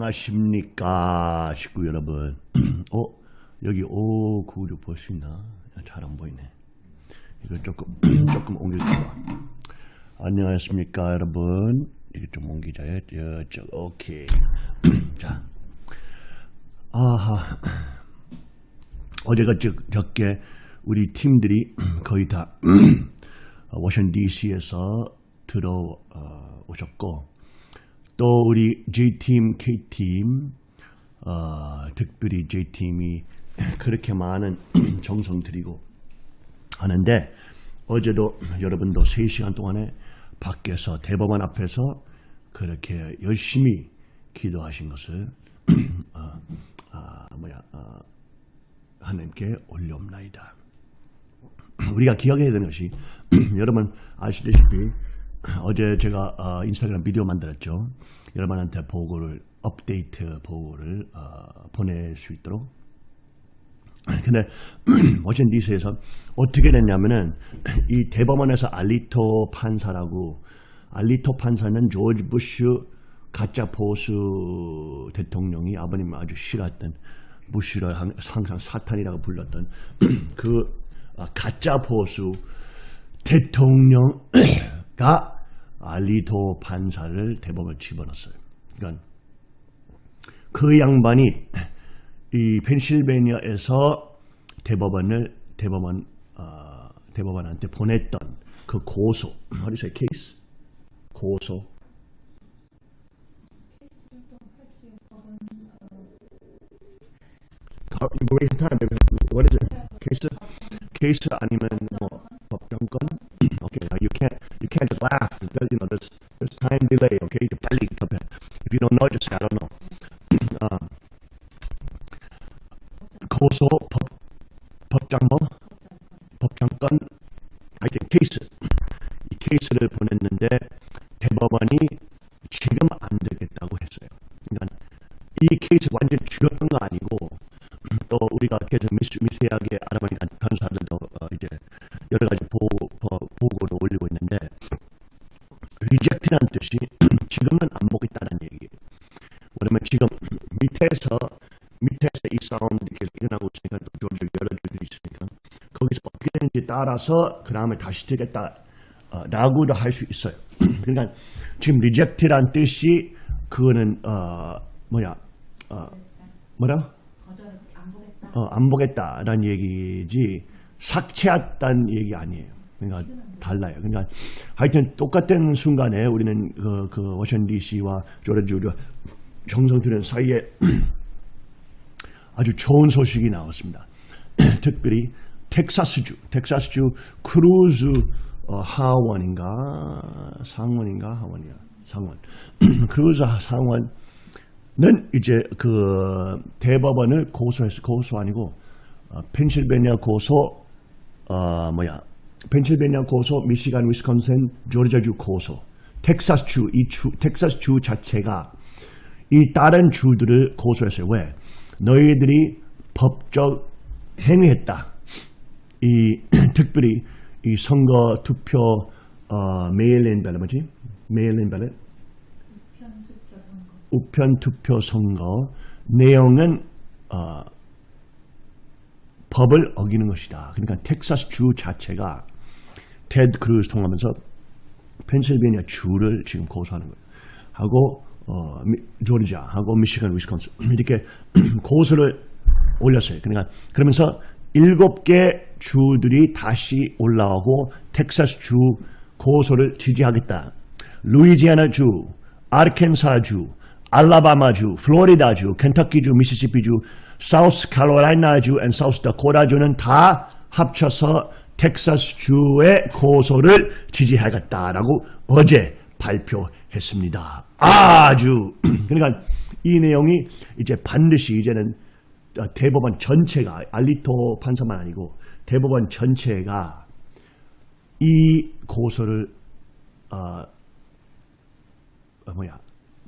안녕하십니까 식구 여러분. 어 여기 596 볼 수 있나? 잘 안 보이네. 이거 조금 조금 옮길까 안녕하십니까 여러분. 이거 좀 옮기자. 저쪽 오케이. 자. 아하. 어제가 적, 적게 우리 팀들이 거의 다 워싱턴 DC에서 들어오셨고 또 우리 J팀, K팀, 어, 특별히 J팀이 그렇게 많은 정성 들이고 하는데 어제도 여러분도 3시간 동안에 밖에서 대법원 앞에서 그렇게 열심히 기도하신 것을 어, 어, 뭐야 어, 하나님께 올려옵나이다. 우리가 기억해야 되는 것이 여러분 아시다시피 어제 제가 어, 인스타그램 비디오 만들었죠. 여러분한테 보고를 업데이트 보고를 어, 보낼 수 있도록. 근데 워싱턴 DC에서 어떻게 됐냐면은 이 대법원에서 알리토 판사라고 알리토 판사는 조지 부시 가짜 보수 대통령이 아버님 아주 싫어했던 부시를 항상 사탄이라고 불렀던 그 가짜 보수 대통령 가 알리토 판사를 대법원 집어넣었어요. 그러니까 그 양반이 이 펜실베니아에서 대법원을 대법원 어, 대법원한테 보냈던 그 고소, how do case? 고소. Wasting time. What is it? Case? Case 아니면 뭐 법정권? Okay, now you can't you can't just laugh. You know, there's there's time delay. Okay, 빨리 급해. If you don't know, just I don't know. 어, 고소 법 법장 뭐 법정권 하여튼 케이스 이 케이스를 보냈는데 대법원이 지금 안 되겠다고 했어요. 그러니까 이 케이스 완전 죽였던 거 아니고 또 우리가 계속 미세, 미세하게 알아보니까 변호사들도 어 이제 여러 가지 보고, 보고를 올리고 있는데 reject라는 뜻이 지금은 안 보겠다는 얘기예요. 왜냐면 지금 밑에서 밑에서 이 사건들이 계속 일어나고 있으니까 또 조절 여러 주들이 있으니까 거기서 어떻게 되는지 따라서 그 다음에 다시 들겠다 어, 라고도 할 수 있어요. 그러니까 지금 리젝트란 뜻이 그거는 어, 뭐야 어, 뭐라? 어, 안 보겠다라는 얘기지 삭제했다는 얘기 아니에요. 그러니까 달라요. 그러니까 하여튼 똑같은 순간에 우리는 그, 그 워싱턴 DC와 조르주 정성 들은 사이에 아주 좋은 소식이 나왔습니다. 특별히 텍사스주, 텍사스주 크루즈 어, 하원인가 상원인가 하원이야 상원 크루즈 상원 는 이제 그 대법원을 고소해서 고소 아니고 어, 펜실베니아 고소 어 뭐야 펜실베니아 고소 미시간 위스콘신 조지아주 고소. 텍사스 주 이 주 텍사스 주 자체가 이 다른 주들을 고소했어요. 왜? 너희들이 법적 행위했다. 이 특별히 이 선거 투표 어 mail-in ballot 뭐지? mail-in ballot 우편 투표 선거. 내용은 어, 법을 어기는 것이다. 그러니까 텍사스 주 자체가 테드 크루즈 통하면서 펜실베니아 주를 지금 고소하는 거예요. 하고 어, 조지아 하고 미시간 위스콘신 이렇게 고소를 올렸어요. 그러니까 그러면서 일곱 개 주들이 다시 올라오고 텍사스 주 고소를 지지하겠다. 루이지아나 주, 아르켄사 주, 알라바마 주, 플로리다 주, 켄터키 주, 미시시피 주, 사우스카로라이나 주, and 사우스 다코다 주는 다 합쳐서 텍사스주의 고소를 지지하겠다라고 어제 발표했습니다. 아주 그러니까 이 내용이 이제 반드시 이제는 대법원 전체가 알리토 판사만 아니고 대법원 전체가 이 고소를 어, 어 뭐야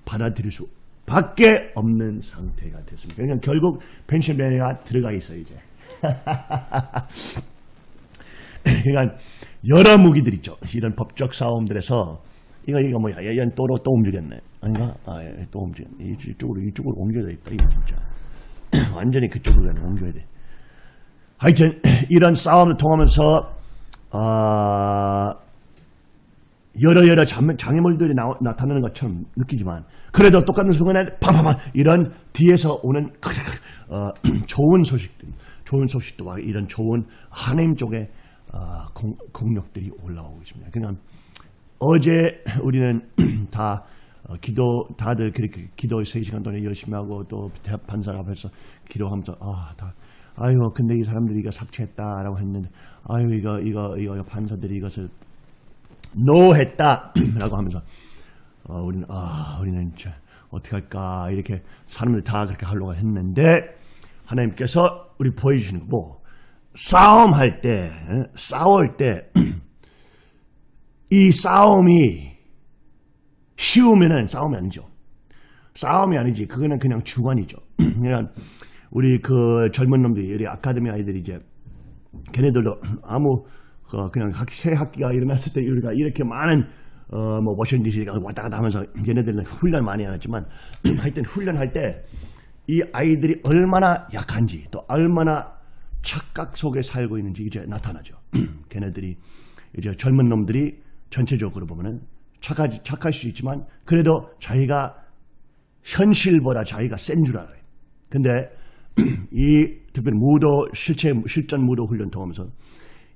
받아들일 수 밖에 없는 상태가 됐습니다. 그러니까 결국 펜실베니아가 들어가 있어요 이제. 그러니까 여러 무기들 있죠. 이런 법적 싸움들에서 이거 이거 뭐야. 얘는 또, 또 움직였네. 아닌가? 아, 예, 또 움직였네. 이- 이쪽으로 이쪽으로 옮겨야 되겠다 이거 진짜. 완전히 그쪽으로 그냥 옮겨야 돼. 하여튼 이런 싸움을 통하면서 아 여러 여러 장- 장애물들이 나, 나타나는 것처럼 느끼지만 그래도 똑같은 순간에 팡팡팡 이런 뒤에서 오는 어, 좋은 소식들 좋은 소식도 와. 이런 좋은 하나님 쪽의 어, 공, 공력들이 올라오고 있습니다. 그냥 어제 우리는 다 어, 기도 다들 그렇게 기도 3시간 동안 열심히 하고 또 판사 앞에서 기도하면서 아다 아유 근데 이 사람들이 이거 삭제했다라고 했는데 아유 이거 이거 이거 판사들이 이것을 노했다라고 하면서 어, 우리는 아 우리는 이제 어떻게 할까 이렇게 사람들 다 그렇게 하려고 했는데 하나님께서 우리 보여주시는 거 뭐 싸움할 때 에? 싸울 때 이 싸움이 쉬우면은 싸움이 아니죠. 싸움이 아니지. 그거는 그냥 주관이죠. 그러니까 우리 그 젊은 놈들이 우리 아카데미 아이들이 이제 걔네들도 아무 그 그냥 학, 새 학기가 일어났을 때 우리가 이렇게 많은 어 뭐 워싱턴 DC가 왔다 갔다 하면서 걔네들은 훈련 많이 안 했지만 하여튼 훈련할 때 이 아이들이 얼마나 약한지 또 얼마나 착각 속에 살고 있는지 이제 나타나죠. 걔네들이 이제 젊은 놈들이 전체적으로 보면은 착하지 착할 수 있지만 그래도 자기가 현실보다 자기가 센 줄 알아요. 근데 이 특별히 무도 실체 실전 무도 훈련 통하면서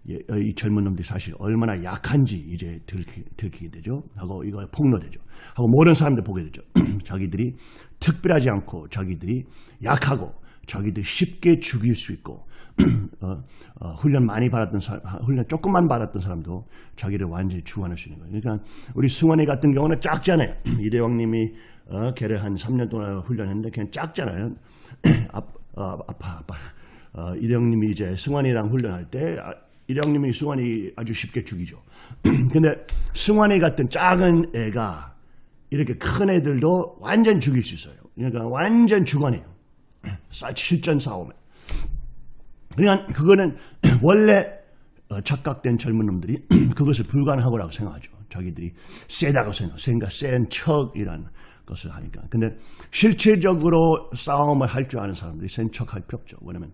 이 젊은 놈들이 사실 얼마나 약한지 이제 들키, 들키게 되죠. 하고 이거 폭로되죠. 하고 모든 사람들 보게 되죠. 자기들이 특별하지 않고 자기들이 약하고 자기들이 쉽게 죽일 수 있고 어, 어, 훈련 많이 받았던 사람, 훈련 조금만 받았던 사람도 자기를 완전히 주관할 수 있는 거예요. 그러니까 우리 승환이 같은 경우는 작잖아요. 이대왕님이 어, 걔를 한 3년 동안 훈련했는데 걔는 작잖아요. 아, 어, 아파 아파. 어, 이대왕님이 이제 승환이랑 훈련할 때 아, 이대왕님이 승환이 아주 쉽게 죽이죠. 근데 승환이 같은 작은 애가 이렇게 큰 애들도 완전 죽일 수 있어요. 그러니까 완전. 싸- 실전 싸움에. 그러니까 그거는 원래 어, 착각된 젊은 놈들이 그것을 불가능하고라고 생각하죠. 자기들이 세다고 생각, 생각 센 척이라는 것을 하니까. 근데 실체적으로 싸움을 할 줄 아는 사람들이 센 척 할 필요 없죠. 왜냐면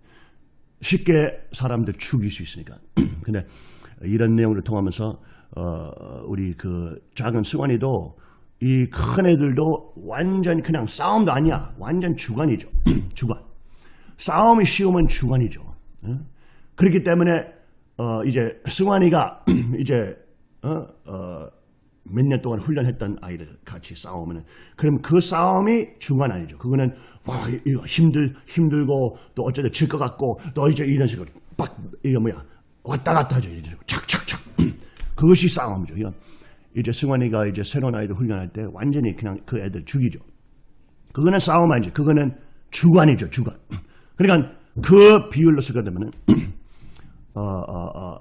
쉽게 사람들 죽일 수 있으니까. 근데 이런 내용을 통하면서 어, 우리 그 작은 승환이도 이 큰 애들도 완전 그냥 싸움도 아니야. 완전 주관이죠. 주관. 싸움이 쉬우면 주관이죠. 어? 그렇기 때문에 어, 이제 승환이가 이제 어, 몇 년 동안 훈련했던 아이들 같이 싸우면 그럼 그 싸움이 중간 아니죠. 그거는 와 이거 힘들 힘들고 또 어쩌다 질 것 같고 또 이제 이런 식으로 빡 이거 뭐야 왔다 갔다 하죠. 이런 착착착 그것이 싸움이죠. 이건 이제 승환이가 이제 새로운 아이들 훈련할 때 완전히 그냥 그 애들 죽이죠. 그거는 싸움 아니죠. 그거는 주관이죠. 주관. 그러니까 그 비율로 쓰게 되면은 어, 어, 어,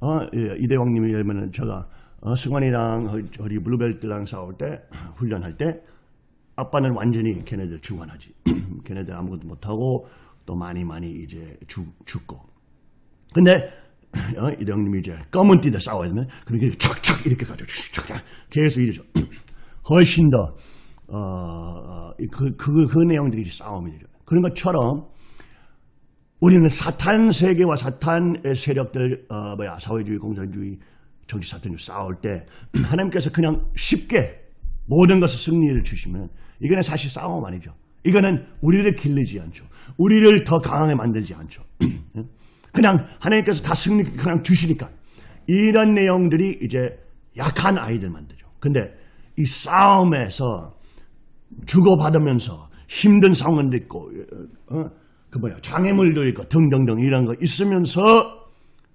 어, 예, 이대왕님이 예면은 제가 어, 승환이랑 어, 우리 블루벨트랑 싸울 때 훈련할 때 아빠는 완전히 걔네들 주관하지. 걔네들 아무것도 못하고 또 많이 많이 이제 죽, 죽고. 근데 어, 이대왕님이 이제 검은 띠대 싸워야 되면 그렇게 착착 이렇게 가죠. 착착 계속 이러죠. 훨씬 더 어, 어, 그, 그, 그 내용들이 싸움이 되죠. 그런 것처럼 우리는 사탄 세계와 사탄의 세력들, 어, 뭐야, 사회주의, 공산주의, 정치 사탄주의 싸울 때 하나님께서 그냥 쉽게 모든 것을 승리를 주시면 이거는 사실 싸움 아니죠. 이거는 우리를 길르지 않죠. 우리를 더 강하게 만들지 않죠. 그냥 하나님께서 다 승리 그냥 주시니까 이런 내용들이 이제 약한 아이들 만들죠. 근데 이 싸움에서 주고받으면서 힘든 상황도 있고 어, 그 뭐야 장애물도 있고 등등등 이런 거 있으면서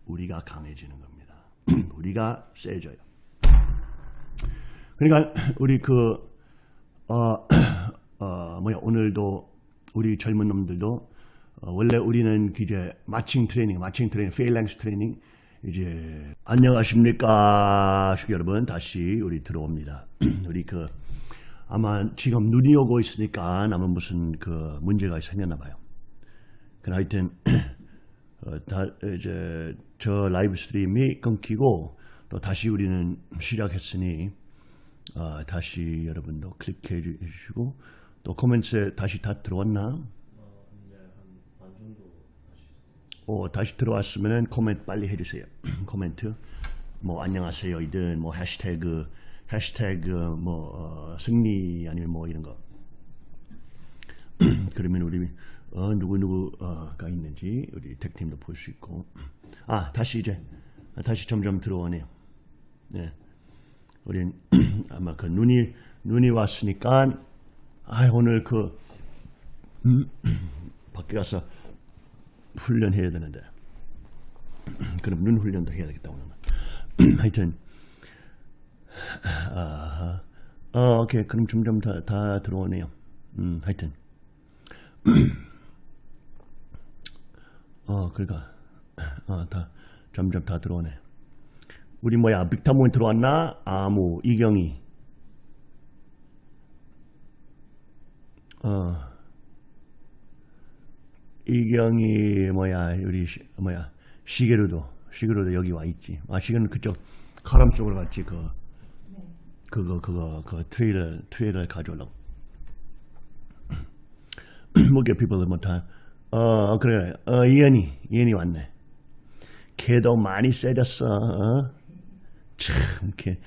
우리가 강해지는 겁니다. 우리가 세져요. 그러니까 우리 그 어, 어, 뭐야 오늘도 우리 젊은 놈들도 어, 원래 우리는 이제 marching training, marching training, phalanx training 이제 안녕하십니까 여러분 다시 우리 들어옵니다. 우리 그 아마 지금 눈이 오고 있으니까 아마 무슨 그 문제가 생겼나 봐요. 그 하여튼 어, 다 이제 저 live stream이 끊기고 또 다시 우리는 시작했으니 어, 다시 여러분도 클릭해 주시고 또 코멘트에 다시 다 들어왔나? 어, 다시 들어왔으면 코멘트 빨리 해주세요. 코멘트 뭐 안녕하세요 이든 뭐 해시태그 해시태그 뭐 어, 승리 아니면 뭐 이런 거 그러면 우리 어, 누구 누구가 있는지 우리 택팀도 볼 수 있고. 아 다시 이제 다시 점점 들어오네요. 네, 우린 아마 그 눈이 눈이 왔으니까 아 오늘 그 음, 밖에 가서 훈련해야 되는데. 그럼 눈 훈련도 해야 되겠다 오늘 하여튼 아, 어, 오케이. 그럼 점점 다, 다 들어오네요. 음, 하여튼 어 그러니까 어, 다 점점 다 들어오네. 우리 뭐야 빅타몬 들어왔나? 아무 이경이. 어. 이경이 뭐야 우리 시, 뭐야 시계로도 시계로도 여기 와 있지. 아 시계는 그쪽 카람 쪽으로 갔지 그 그거 그거 그 트레일러 트레일러 가져오려고. 뭐게 people 못한 어 그래 어 이현이 이현이 왔네. 걔도 많이 세졌어. 어? 참, 걔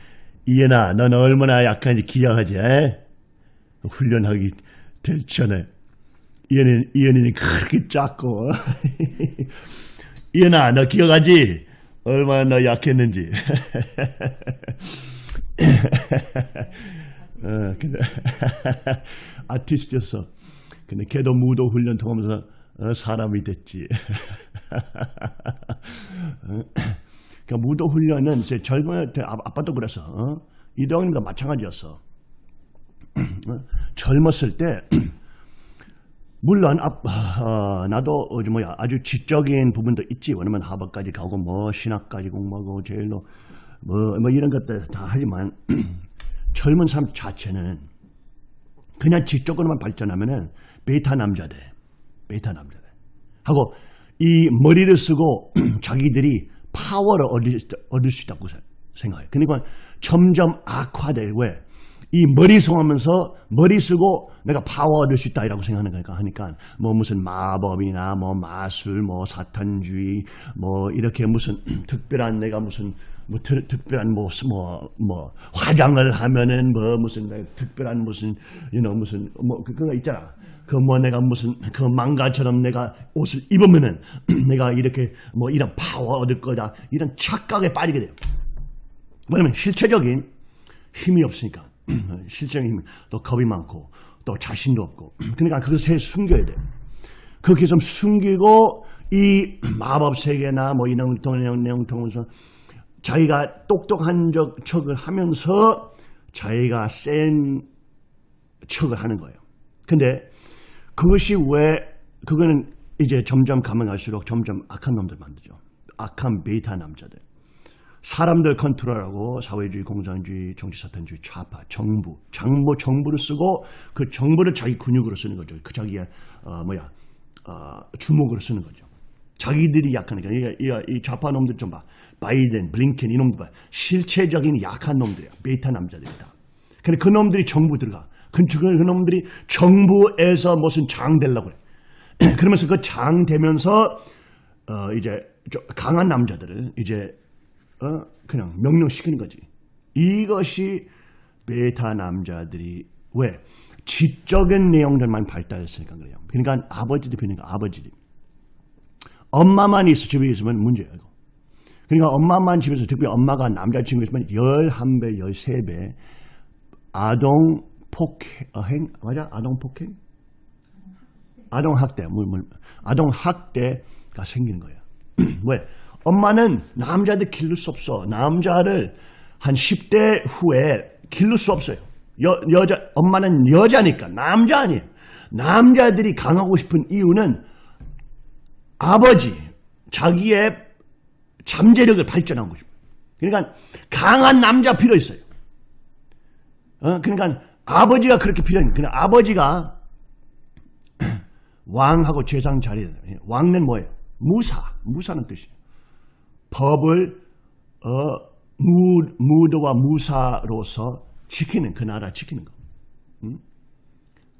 이현아, 넌 얼마나 약한지 기억하지? 에? 훈련하기 될 전에. 이현이, 이현이는 그렇게 작고. 이현아, 너 기억하지? 얼마나 너 약했는지. 어, 근데 아티스트였어. 근데 걔도 무도 훈련 통하면서 어, 사람이 됐지. 그러니까 무도 훈련은 제 젊은 때 아, 아빠도 그래서 어? 이동님도 마찬가지였어. 어? 젊었을 때 물론 아, 어, 나도 어, 뭐야 아주 지적인 부분도 있지. 왜냐면 하버드까지 가고 뭐 신학까지 공부하고 제일로 뭐, 뭐 이런 것들 다 하지만 젊은 사람 자체는 그냥 지적으로만 발전하면은 베타 남자들, 남자들 하고 이 머리를 쓰고 자기들이 파워를 얻을, 얻을 수 있다고 생각해요. 그러니까 점점 악화돼. 왜? 이 머리 쓰면서 머리 쓰고 내가 파워 얻을 수 있다 이라고 생각하는 거니까 하니까 뭐 무슨 마법이나 뭐 마술 뭐 사탄주의 뭐 이렇게 무슨 특별한 내가 무슨 뭐 특, 특별한 뭐, 뭐, 뭐 화장을 하면은 뭐 무슨 특별한 무슨 you know, 무슨 뭐 그거 있잖아 그 뭐 내가 무슨 그 망가처럼 내가 옷을 입으면은 내가 이렇게 뭐 이런 파워 얻을 거다 이런 착각에 빠지게 돼요 왜냐면 실체적인 힘이 없으니까 실제적인 힘이 또 겁이 많고 또 자신도 없고 그러니까 그것을 숨겨야 돼요. 그렇게 좀 숨기고 이 마법 세계나 뭐 이런 내용 통해서 자기가 똑똑한 척을 하면서 자기가 센 척을 하는 거예요. 근데 그것이 왜 그거는 이제 점점 가면 갈수록 점점 악한 놈들 만들죠. 악한 베이타 남자들. 사람들 컨트롤하고 사회주의, 공산주의, 정치사탄주의, 좌파, 정부, 장모 정부를 쓰고 그 정부를 자기 근육으로 쓰는 거죠. 그 자기의 어, 뭐야 어, 주목으로 쓰는 거죠. 자기들이 약하니까 이, 이, 이 좌파 놈들 좀 봐. 바이든, 블링켄 이놈들 봐. 실체적인 약한 놈들이야. 베이타 남자들이다. 근데 그 놈들이 정부 들어가. 그, 그 놈들이 정부에서 무슨 장 되려고 그래. 그러면서 그 장 되면서 어, 이제 강한 남자들은 이제 어, 그냥 명령시키는 거지. 이것이 베타 남자들이 왜? 지적인 내용들만 발달했으니까 그래요. 그러니까 아버지들 그러니까 아버지들. 엄마만 있어 집에 있으면 문제예요. 그러니까 엄마만 집에서 특히 엄마가 남자친구 있으면 11배, 13배 아동 폭행, 맞아? 아동 폭행? 아동 학대, 물, 물, 아동 학대가 생기는 거예요. 왜? 엄마는 남자들 기를 수 없어. 남자를 한 10대 후에 기를 수 없어요. 여, 여자, 엄마는 여자니까 남자 아니에요. 남자들이 강하고 싶은 이유는 아버지, 자기의 잠재력을 발전하고 싶어요. 그러니까 강한 남자 필요 있어요. 어? 그러니까 아버지가 그렇게 필요해요. 그냥 아버지가 왕하고 재상 자리에 왕은 뭐예요? 무사, 무사는 뜻이에요. 법을 어, 무, 무도와 무사로서 지키는 그 나라 지키는 거. 응?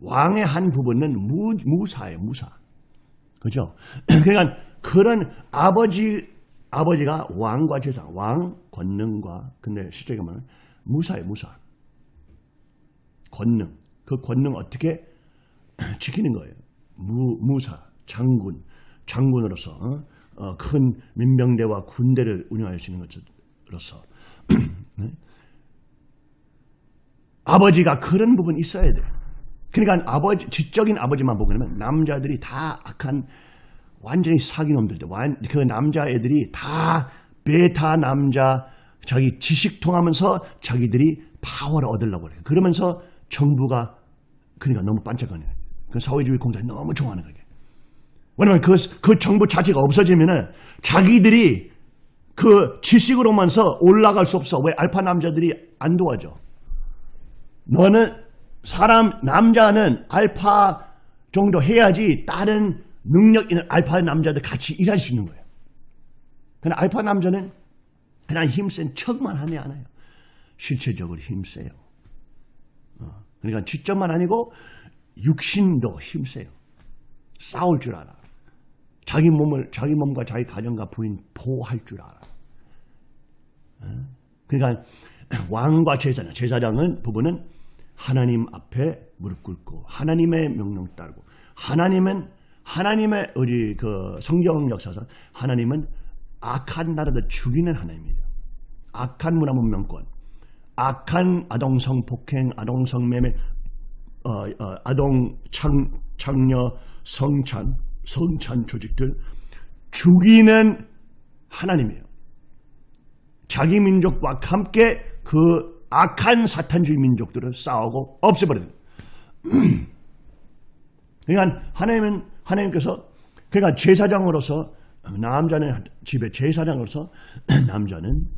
왕의 한 부분은 무, 무사예요, 무사. 그죠? 그러니까 그런 아버지 아버지가 왕과 제사, 왕 권능과 근데 실제로 보면 무사예요, 무사. 권능. 그 권능 어떻게 지키는 거예요. 무, 무사, 장군, 장군으로서 어? 어, 큰 민병대와 군대를 운영할 수 있는 것으로서 네? 아버지가 그런 부분이 있어야 돼. 그러니까 아버지, 지적인 아버지만 보고 그러면 남자들이 다 악한 완전히 사기놈들, 그 남자애들이 다 베타 남자, 자기 지식 통하면서 자기들이 파워를 얻으려고 그래요. 그러면서 정부가 그러니까 너무 반짝거려요. 그 사회주의 공작이 너무 좋아하는 거예요. 왜냐면 그, 그 정부 자체가 없어지면은 자기들이 그 지식으로만서 올라갈 수 없어. 왜 알파 남자들이 안 도와줘? 너는 사람, 남자는 알파 정도 해야지 다른 능력 있는 알파 남자들 같이 일할 수 있는 거예요. 근데 알파 남자는 그냥 힘센 척만 하지 않아요. 실체적으로 힘세요. 어. 그러니까 지점만 아니고 육신도 힘세요. 싸울 줄 알아. 자기 몸을 자기 몸과 자기 가정과 부인 보호할 줄 알아. 어? 그러니까 왕과 제사장, 제사장은 부부는 하나님 앞에 무릎 꿇고 하나님의 명령 따르고 하나님은 하나님의 우리 그 성경 역사상 하나님은 악한 나라들 죽이는 하나님이에요. 악한 문화 문명권, 악한 아동성 폭행, 아동성 매매, 어, 어, 아동 창, 창녀 성찬, 성찬 조직들 죽이는 하나님이에요. 자기 민족과 함께 그 악한 사탄주의 민족들을 싸우고 없애버리는 그러니까 하나님은 하나님께서 그러니까 제사장으로서 남자는 집에 제사장으로서 남자는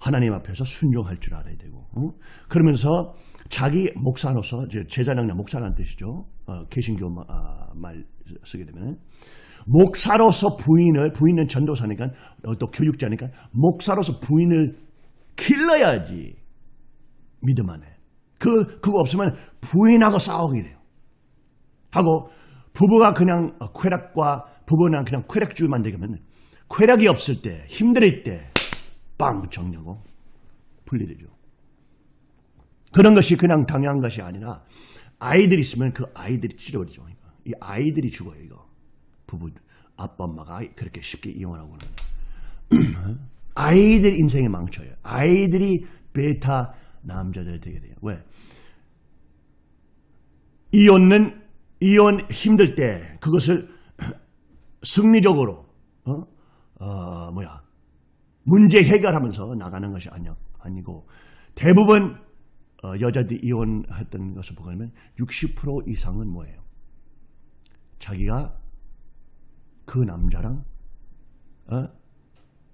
하나님 앞에서 순종할 줄 알아야 되고 어? 그러면서 자기 목사로서 제사장이나 목사라는 뜻이죠. 어, 개신교 아, 말 쓰게 되면 목사로서 부인을 부인은 전도사니까 어, 또 교육자니까 목사로서 부인을 길러야지 믿음 안에 그 그거 없으면 부인하고 싸우게 돼요. 하고 부부가 그냥 쾌락과 부부는 그냥 쾌락주의만 되면 쾌락이 없을 때 힘들 때 빵 정리하고 분리되죠. 그런 것이 그냥 당연한 것이 아니라 아이들이 있으면 그 아이들이 찢어버리죠. 이 아이들이 죽어요. 이거 부부 아빠 엄마가 그렇게 쉽게 이혼하고는 아이들 인생에 망쳐요. 아이들이 베타 남자들 되게 돼요. 왜? 이혼은 이혼 힘들 때 그것을 승리적으로 어? 어 뭐야 문제 해결하면서 나가는 것이 아니, 아니고 대부분 어, 여자들이 이혼했던 것을 보면 60% 이상은 뭐예요? 자기가 그 남자랑 어?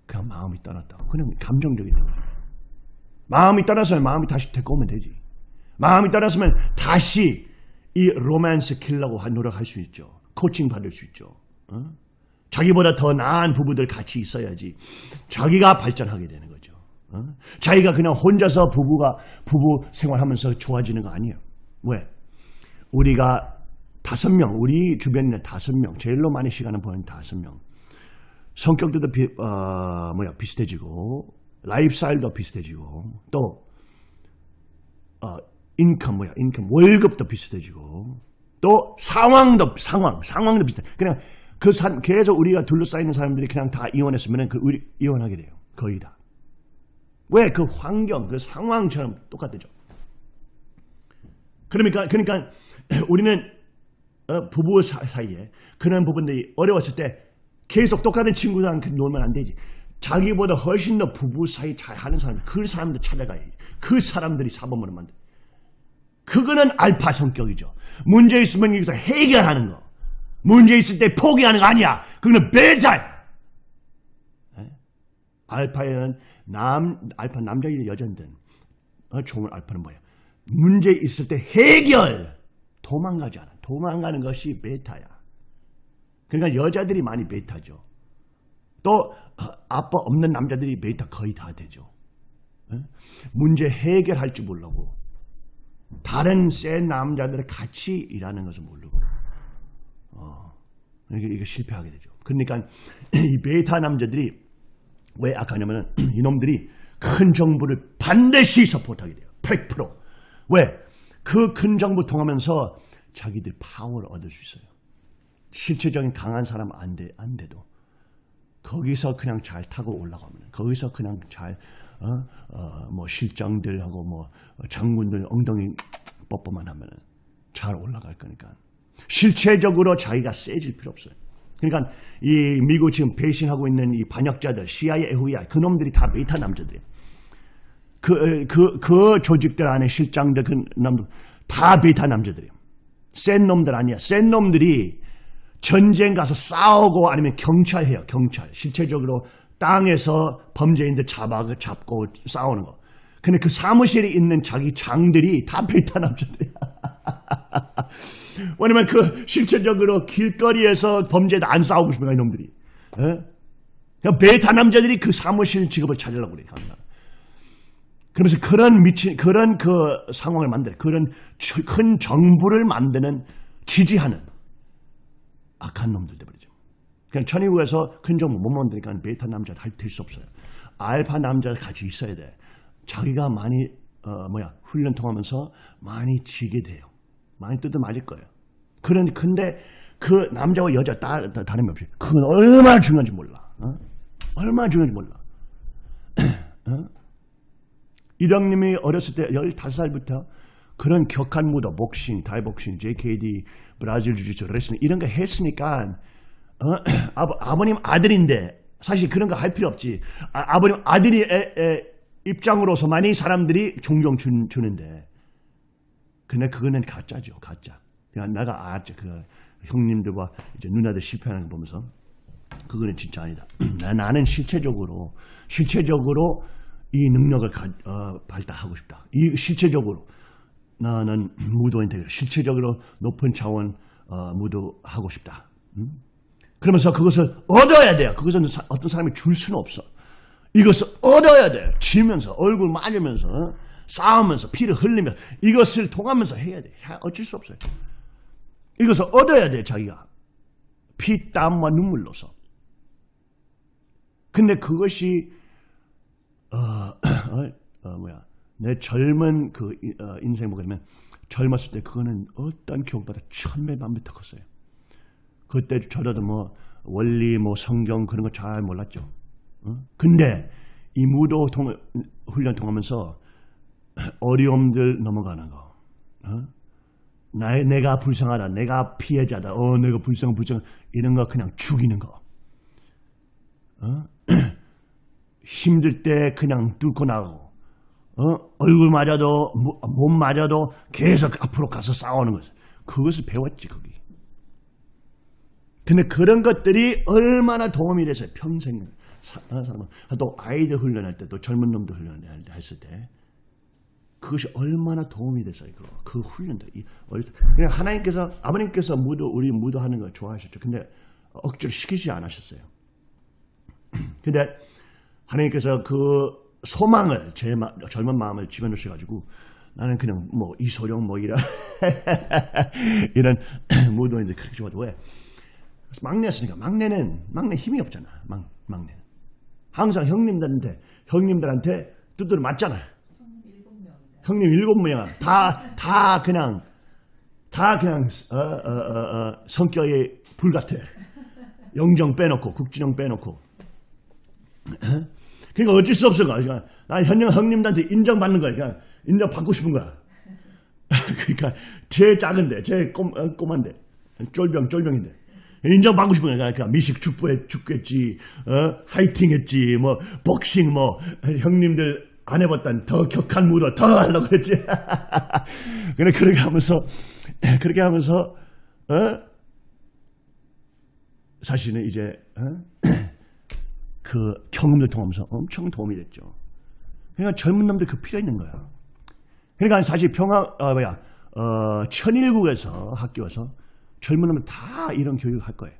그냥 마음이 떠났다. 그냥 감정적인 거예요. 마음이 떠나서 마음이 다시 데리고 오면 되지. 마음이 떠났으면 다시 이 로맨스 킬라고 노력할 수 있죠. 코칭 받을 수 있죠. 어? 자기보다 더 나은 부부들 같이 있어야지 자기가 발전하게 되는 거죠. 어? 자기가 그냥 혼자서 부부가 부부 생활하면서 좋아지는 거 아니에요. 왜? 우리가 다섯 명, 우리 주변에 다섯 명, 제일로 많이 시간을 보낸 다섯 명. 성격들도 비, 어, 뭐야 비슷해지고 라이프스타일도 비슷해지고 또 어, 인컴 뭐야 인컴 월급도 비슷해지고 또 상황도 상황 상황도 비슷해. 그냥 그 사, 계속 우리가 둘러싸이는 사람들이 그냥 다 이혼했으면 그 우리 이혼하게 돼요. 거의 다. 왜? 그 환경, 그 상황처럼 똑같죠. 그러니까 그러니까 우리는 어, 부부 사이에 그런 부분들이 어려웠을 때 계속 똑같은 친구들랑 놀면 안 되지. 자기보다 훨씬 더 부부 사이 잘 하는 사람, 그 사람들 찾아가야지. 그 사람들이 사범으로 만들. 그거는 알파 성격이죠. 문제 있으면 여기서 해결하는 거. 문제 있을 때 포기하는 거 아니야. 그거는 베타야. 알파에는 남, 알파 남자이든 여자든 어, 좋은 알파는 뭐야? 문제 있을 때 해결. 도망가지 않아. 도망가는 것이 베타야. 그러니까 여자들이 많이 베타죠. 또 어, 아빠 없는 남자들이 베타 거의 다 되죠. 어? 문제 해결할 줄 모르고 다른 센 남자들을 같이 일하는 것을 모르고 어, 이게, 이게 실패하게 되죠. 그러니까 이 베타 남자들이 왜 악하냐면은 이놈들이 큰 정부를 반드시 support하게 돼요. 100%. 왜? 그 큰 정부 통하면서 자기들 파워를 얻을 수 있어요. 실체적인 강한 사람 안, 돼, 안 돼도 거기서 그냥 잘 타고 올라가면 거기서 그냥 잘 어, 어, 뭐 실장들하고 뭐 장군들 엉덩이 뽀뽀만 하면 잘 올라갈 거니까 실체적으로 자기가 세질 필요 없어요. 그러니까 이 미국 지금 배신하고 있는 이 반역자들 CIA, FBI 그놈들이 다 베타 남자들이에요. 그, 그, 그 조직들 안에 실장들 그 남들 다 베타 남자들이에요. 센 놈들 아니야. 센 놈들이 전쟁 가서 싸우고 아니면 경찰해요. 경찰. 실체적으로 땅에서 범죄인들 잡아, 잡고 싸우는 거. 근데 그 사무실에 있는 자기 장들이 다 베타 남자들이야. 왜냐면 그 실체적으로 길거리에서 범죄도 안 싸우고 싶은 거야, 이놈들이. 어? 베타 남자들이 그 사무실 직업을 찾으려고 그래, 갑니다. 그러면서 그런 미친, 그런 그 상황을 만들어. 그런 큰 정부를 만드는, 지지하는 악한 놈들 돼버리죠. 그냥 천의국에서 큰 정부 못 만드니까 베타 남자 할수 없어요. 알파 남자 같이 있어야 돼. 자기가 많이 어 뭐야 훈련 통하면서 많이 지게 돼요. 많이 뜯어 맞을 거예요. 그런 근데 그 남자와 여자 다, 다 다름이 없이 그건 얼마나 중요한지 몰라. 어? 얼마나 중요한지 몰라. 어? 이령님이 어렸을 때 15살부터 그런 격한 무도, 복싱, 달복싱, JKD, 브라질 주짓수, 레슬링 이런 거 했으니까 어? 아버, 님 아들인데 사실 그런 거 할 필요 없지. 아, 버님 아들이 에, 에, 입장으로서 많이 사람들이 존경 주, 주는데 근데 그거는 가짜죠. 가짜. 그냥 내가 알았죠. 그 형님들과 이제 누나들 실패하는 거 보면서 그거는 진짜 아니다. 나는 실체적으로 실체적으로 이 능력을 가, 어, 발달하고 싶다. 이 실체적으로 나는 무도인테 실체적으로 높은 차원 어, 무도하고 싶다. 음? 그러면서 그것을 얻어야 돼요. 그것은 어떤 사람이 줄 수는 없어. 이것을 얻어야 돼. 지면서 얼굴 맞으면서 어? 싸우면서 피를 흘리며 이것을 통하면서 해야 돼. 어쩔 수 없어요. 이것을 얻어야 돼 자기가. 피, 땀과 눈물로서. 근데 그것이 어, 어, 어 뭐야 내 젊은 그 어, 인생 뭐냐면 젊었을 때 그거는 어떤 교육보다 천배 만배 더 컸어요. 그때 저라도 뭐 원리 뭐 성경 그런 거 잘 몰랐죠. 어? 근데 이 무도 통, 훈련 통하면서 어려움들 넘어가는 거. 어? 나의 내가 불쌍하다. 내가 피해자다. 어, 내가 불쌍 불쌍 이런 거 그냥 죽이는 거. 어? 힘들 때 그냥 뚫고 나가고 어? 얼굴 맞아도 몸 맞아도 계속 앞으로 가서 싸우는 것. 그것을 배웠지 거기. 근데 그런 것들이 얼마나 도움이 돼서 평생 어, 사람은 또 아이들 훈련할 때 또 젊은 놈들 훈련할 때 했을 때 그것이 얼마나 도움이 됐어요. 그, 그 훈련들. 이. 그냥 하나님께서 아버님께서 무도 우리 무도하는 걸 좋아하셨죠. 근데 억지로 시키지 않으셨어요. 근데 하나님께서 그 소망을 제 마, 젊은 마음을 집어넣으셔가지고 나는 그냥 뭐 이소룡 뭐 이런 이런 무도인들 그렇게 좋아도 왜 막내였으니까 막내는 막내 힘이 없잖아 막, 막내는 항상 형님들한테 형님들한테 두드려 맞잖아 형님 일곱 명다다 그냥 다 그냥 어, 어, 어, 어 성격이 불같아 영정 빼놓고 국진영 빼놓고 그러니까 어쩔 수 없어. 그러니까 나 현영 형님들한테 인정받는 거야. 그냥 인정받고 싶은 거야. 그러니까 제일 작은데, 제일 꼬, 어, 꼬만데, 쫄병, 쫄병인데. 인정받고 싶은 거야. 그러니까 미식 축구에 축구했지, 어, 파이팅 했지, 뭐, 복싱, 뭐, 형님들 안 해봤단 더 격한 무도 더 하려고 그랬지. 그래, 그렇게 하면서, 그렇게 하면서, 어? 사실은 이제, 어? 그 경험을 통하면서 엄청 도움이 됐죠. 그러니까 젊은 놈들 그 필요 있는 거야. 그러니까 사실 평화, 어, 뭐야, 어, 천일국에서 학교에서 젊은 놈들 다 이런 교육을 할 거예요.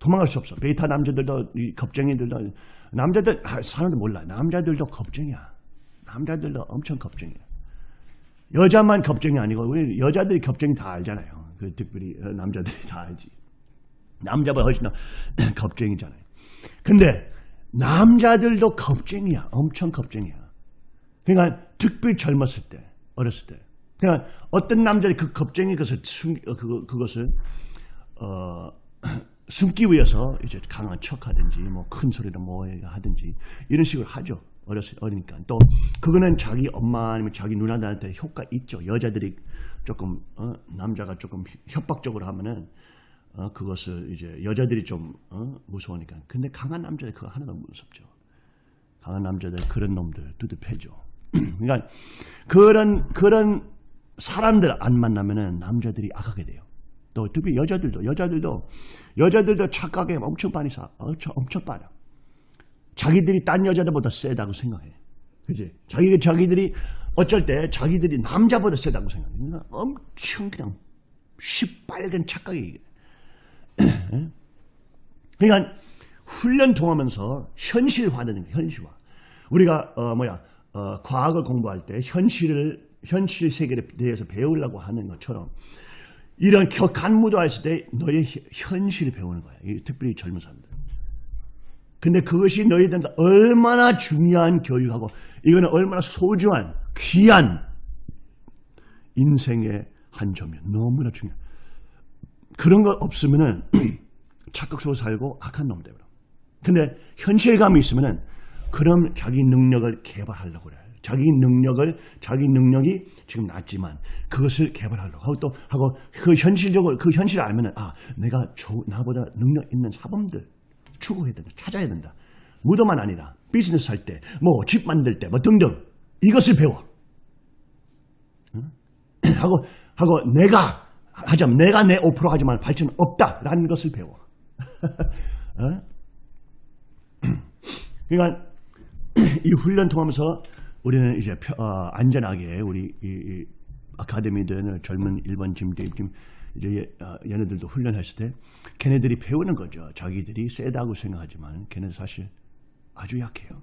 도망갈 수 없어. 베이타 남자들도, 이 겁쟁이들도, 남자들, 아, 사람들 몰라. 남자들도 겁쟁이야. 남자들도 엄청 겁쟁이에요. 여자만 겁쟁이 아니고 우리 여자들이 겁쟁이 다 알잖아요. 그 특별히 어, 남자들이 다 알지. 남자보다 훨씬 더 겁쟁이잖아요. 근데 남자들도 겁쟁이야. 엄청 겁쟁이야. 그러니까 특별히 젊었을 때, 어렸을 때. 그러니까 어떤 남자들이 그 겁쟁이 것을 숨, 어, 그거, 그것을 어, 숨기 위해서 이제 강한 척하든지 뭐 큰 소리로 뭐 하든지 이런 식으로 하죠. 어렸을 어리니까 또 그거는 자기 엄마 아니면 자기 누나들한테 효과 있죠. 여자들이 조금 어, 남자가 조금 협박적으로 하면은 어, 그것을 이제 여자들이 좀 어, 무서우니까. 근데 강한 남자들 그거 하나도 무섭죠. 강한 남자들 그런 놈들 두들 패죠. 그러니까 그런 그런 사람들 안 만나면은 남자들이 악하게 돼요. 또 특히 여자들도 여자들도 여자들도 착각에 엄청 많이 사 엄청 엄청 빠져. 자기들이 딴 여자들보다 세다고 생각해. 그지? 자기 자기들이 어쩔 때 자기들이 남자보다 세다고 생각해. 그러니까 엄청 그냥 시빨간 착각이. 그러니까 훈련 통하면서 현실화되는 거예요. 현실화. 우리가 어 뭐야 어, 과학을 공부할 때 현실을 현실 세계에 대해서 배우려고 하는 것처럼 이런 격한 무도했을 때 너의 현실을 배우는 거야. 특별히 젊은 사람들. 근데 그것이 너희들한테 얼마나 중요한 교육하고 이거는 얼마나 소중한 귀한 인생의 한 점이야. 너무나 중요해. 그런 거 없으면은 착각 속에 살고 악한 놈 되버려. 근데 현실감이 있으면은 그럼 자기 능력을 개발하려고 그래. 자기 능력을 자기 능력이 지금 낮지만 그것을 개발하려고 하고 또 하고 그 현실적으로 그 현실을 알면은 아 내가 저, 나보다 능력 있는 사범들 추구해야 된다 찾아야 된다 무도만 아니라 비즈니스 할 때 뭐 집 만들 때 뭐 등등 이것을 배워 응? 하고 하고 내가 하자면 내가 내 5% 하지만 발전 없다라는 것을 배워 어? 그러니까 이 훈련 통하면서 우리는 이제 펴, 어, 안전하게 우리 이, 이 아카데미들 젊은 일반 지금 이제 얘, 어, 얘네들도 훈련했을 때 걔네들이 배우는 거죠. 자기들이 세다고 생각하지만 걔네 사실 아주 약해요.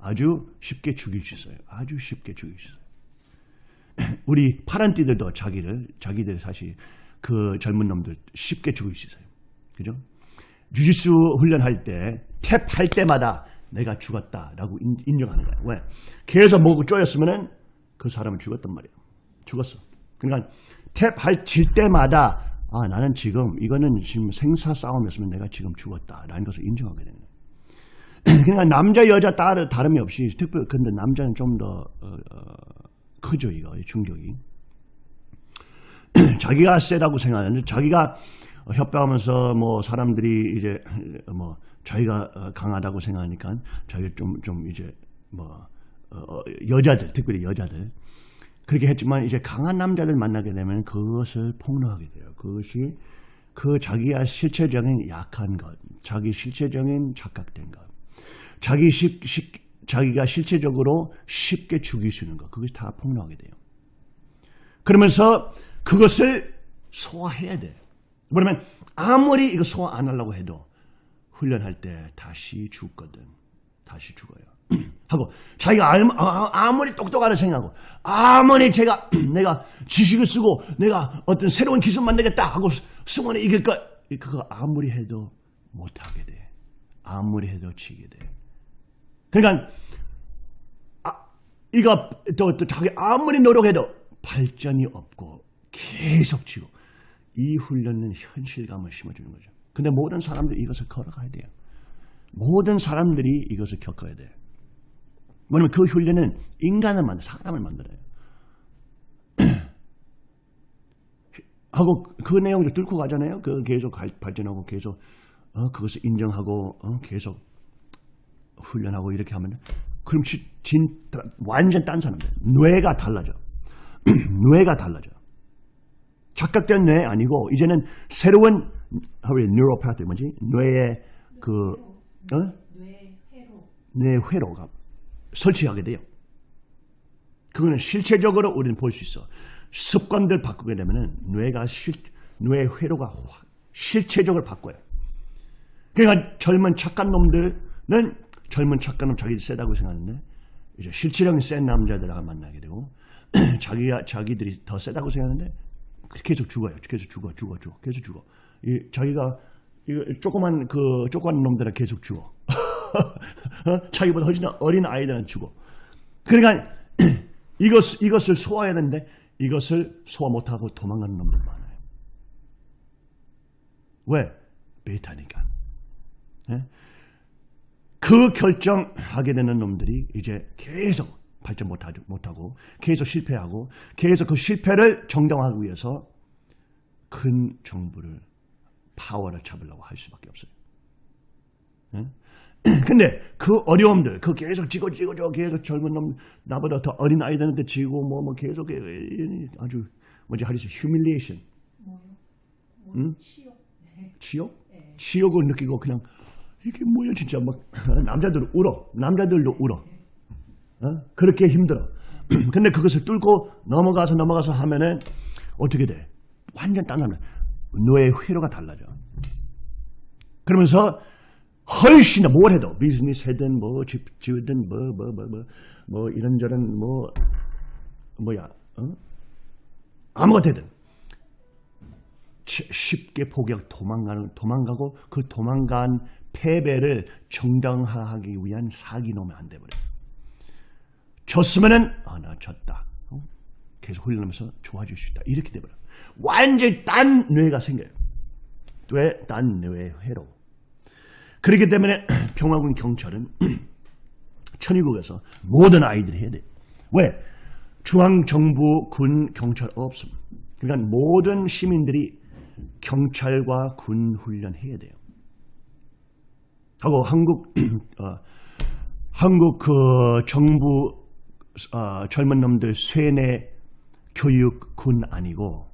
아주 쉽게 죽일 수 있어요. 아주 쉽게 죽일 수 있어요. 우리 파란띠들도 자기를 자기들 사실 그 젊은 놈들 쉽게 죽일 수 있어요. 그죠? 주짓수 훈련할 때 탭 할 때마다 내가 죽었다라고 인정하는 거야. 왜? 계속 먹고 쪼였으면은 그 사람은 죽었단 말이야. 죽었어. 그러니까 탭할 칠 때마다 아 나는 지금 이거는 지금 생사 싸움이었으면 내가 지금 죽었다라는 것을 인정하게 되는 거야. 그러니까 남자 여자 따르 다름이 없이 특별 근데 남자는 좀더 어, 어, 크죠 이거 충격이. 자기가 세다고 생각하는데 자기가 협박하면서 뭐 사람들이 이제 뭐 자기가 강하다고 생각하니까 자기가 좀, 좀 이제 뭐, 어, 여자들, 특별히 여자들. 그렇게 했지만 이제 강한 남자들 만나게 되면 그것을 폭로하게 돼요. 그것이 그 자기가 실체적인 약한 것, 자기 실체적인 착각된 것, 자기 시, 시, 자기가 실체적으로 쉽게 죽일 수 있는 것, 그것이 다 폭로하게 돼요. 그러면서 그것을 소화해야 돼. 그러면 아무리 이거 소화 안 하려고 해도 훈련할 때 다시 죽거든. 다시 죽어요. 하고 자기가 아, 아무리 똑똑하다 생각하고 아무리 제가 내가 지식을 쓰고 내가 어떤 새로운 기술 만들겠다 하고 승원에 이길 것 그거 아무리 해도 못하게 돼. 아무리 해도 지게 돼. 그러니까 아, 이거 또, 또 자기 아무리 노력해도 발전이 없고 계속 지고 이 훈련은 현실감을 심어주는 거죠. 근데 모든 사람들이 이것을 걸어가야 돼요. 모든 사람들이 이것을 겪어야 돼요. 뭐냐면 그 훈련은 인간을 만들, 사람을 만들어요. 하고 그 내용을 뚫고 가잖아요. 그 계속 발전하고 계속 어, 그것을 인정하고 어, 계속 훈련하고 이렇게 하면 그럼 진, 완전 딴 사람들 뇌가 달라져. 뇌가 달라져. 착각된 뇌 아니고 이제는 새로운 하루의 뉴로 파트 뭐지? 뇌의 그 어? 뇌 회로가 설치하게 돼요. 그거는 실체적으로 우리는 볼 수 있어. 습관들 바꾸게 되면은 뇌가 실, 뇌 회로가 실체적으로 바꿔요. 그러니까 젊은 착한 놈들은 젊은 착한 놈 자기들 세다고 생각하는데 이제 실질적인 센 남자들하고 만나게 되고 자기 자기들이 더 세다고 생각하는데 계속 죽어요. 계속 죽어, 죽어, 죽어, 계속 죽어. 이 자기가 이 조그만 그 조그만 놈들은 계속 죽어. 어? 자기보다 훨씬 어린 아이들은 죽어. 그러니까 이것 이것을 소화해야 되는데 이것을 소화 못하고 도망가는 놈들 많아요. 왜? 베타니까. 예? 그 결정하게 되는 놈들이 이제 계속 발전 못하고 계속 실패하고 계속 그 실패를 정당화하기 위해서 큰 정부를 파워를 잡으려고 할 수밖에 없어요. 예? 근데 그 어려움들, 그 계속 지고 지고 저 계속 젊은 놈 나보다 더 어린 아이들한테 지고 뭐뭐 뭐 계속 아주 뭐지 하리스 휴밀리에이션. 뭐요? 뭐 응? 치욕. 치욕? 네. 치욕을 느끼고 그냥 이게 뭐야 진짜 막 남자들 울어. 남자들도 울어. 어? 그렇게 힘들어. 근데 그것을 뚫고 넘어가서 넘어가서 하면은 어떻게 돼? 완전 딴 사람. 너의 회로가 달라져. 그러면서 훨씬 뭘 해도 비즈니스 하든 뭐 집 지으든 뭐 뭐 뭐 뭐 뭐 이런저런 뭐 뭐야 어? 아무것도 든 쉽게 포기하고 도망가는 도망가고 그 도망간 패배를 정당화하기 위한 사기놈이 안 돼버려. 졌으면은 아 나 졌다. 어? 계속 훈련하면서 좋아질 수 있다. 이렇게 돼버려. 완전히 딴 뇌가 생겨요. 왜? 딴 뇌의 회로. 그렇기 때문에 평화군 경찰은 천의국에서 모든 아이들이 해야 돼. 왜? 중앙정부 군 경찰 없음. 그러니까 모든 시민들이 경찰과 군 훈련해야 돼요. 하고 한국 어, 한국 그 정부 어, 젊은 놈들 쇠뇌 교육 군 아니고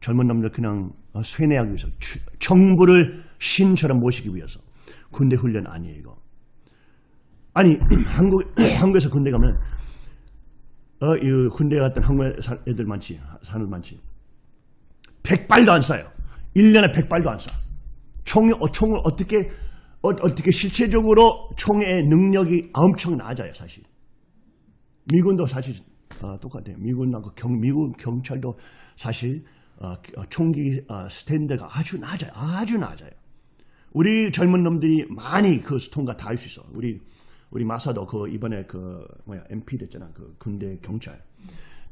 젊은 놈들 그냥 어, 쇠뇌하기 위해서 정부를 신처럼 모시기 위해서 군대 훈련 아니에요 이거. 아니 한국 한국에서 군대 가면 어, 이 군대 갔던 한국 애들 많지 사는 많지. 백발도 안 쏴요. 1년에 백발도 안 쏴. 총, 어, 총을 어떻게 어, 떻게 실체적으로 총의 능력이 엄청 낮아요 사실. 미군도 사실 어, 똑같아요. 미군하고 경, 미군 경찰도 사실 어, 어, 총기 어, 스탠드가 아주 낮아요. 아주 낮아요. 우리 젊은 놈들이 많이 그 통과 다 할 수 있어. 우리 우리 마사도 그 이번에 그 뭐야 MP 됐잖아. 그 군대 경찰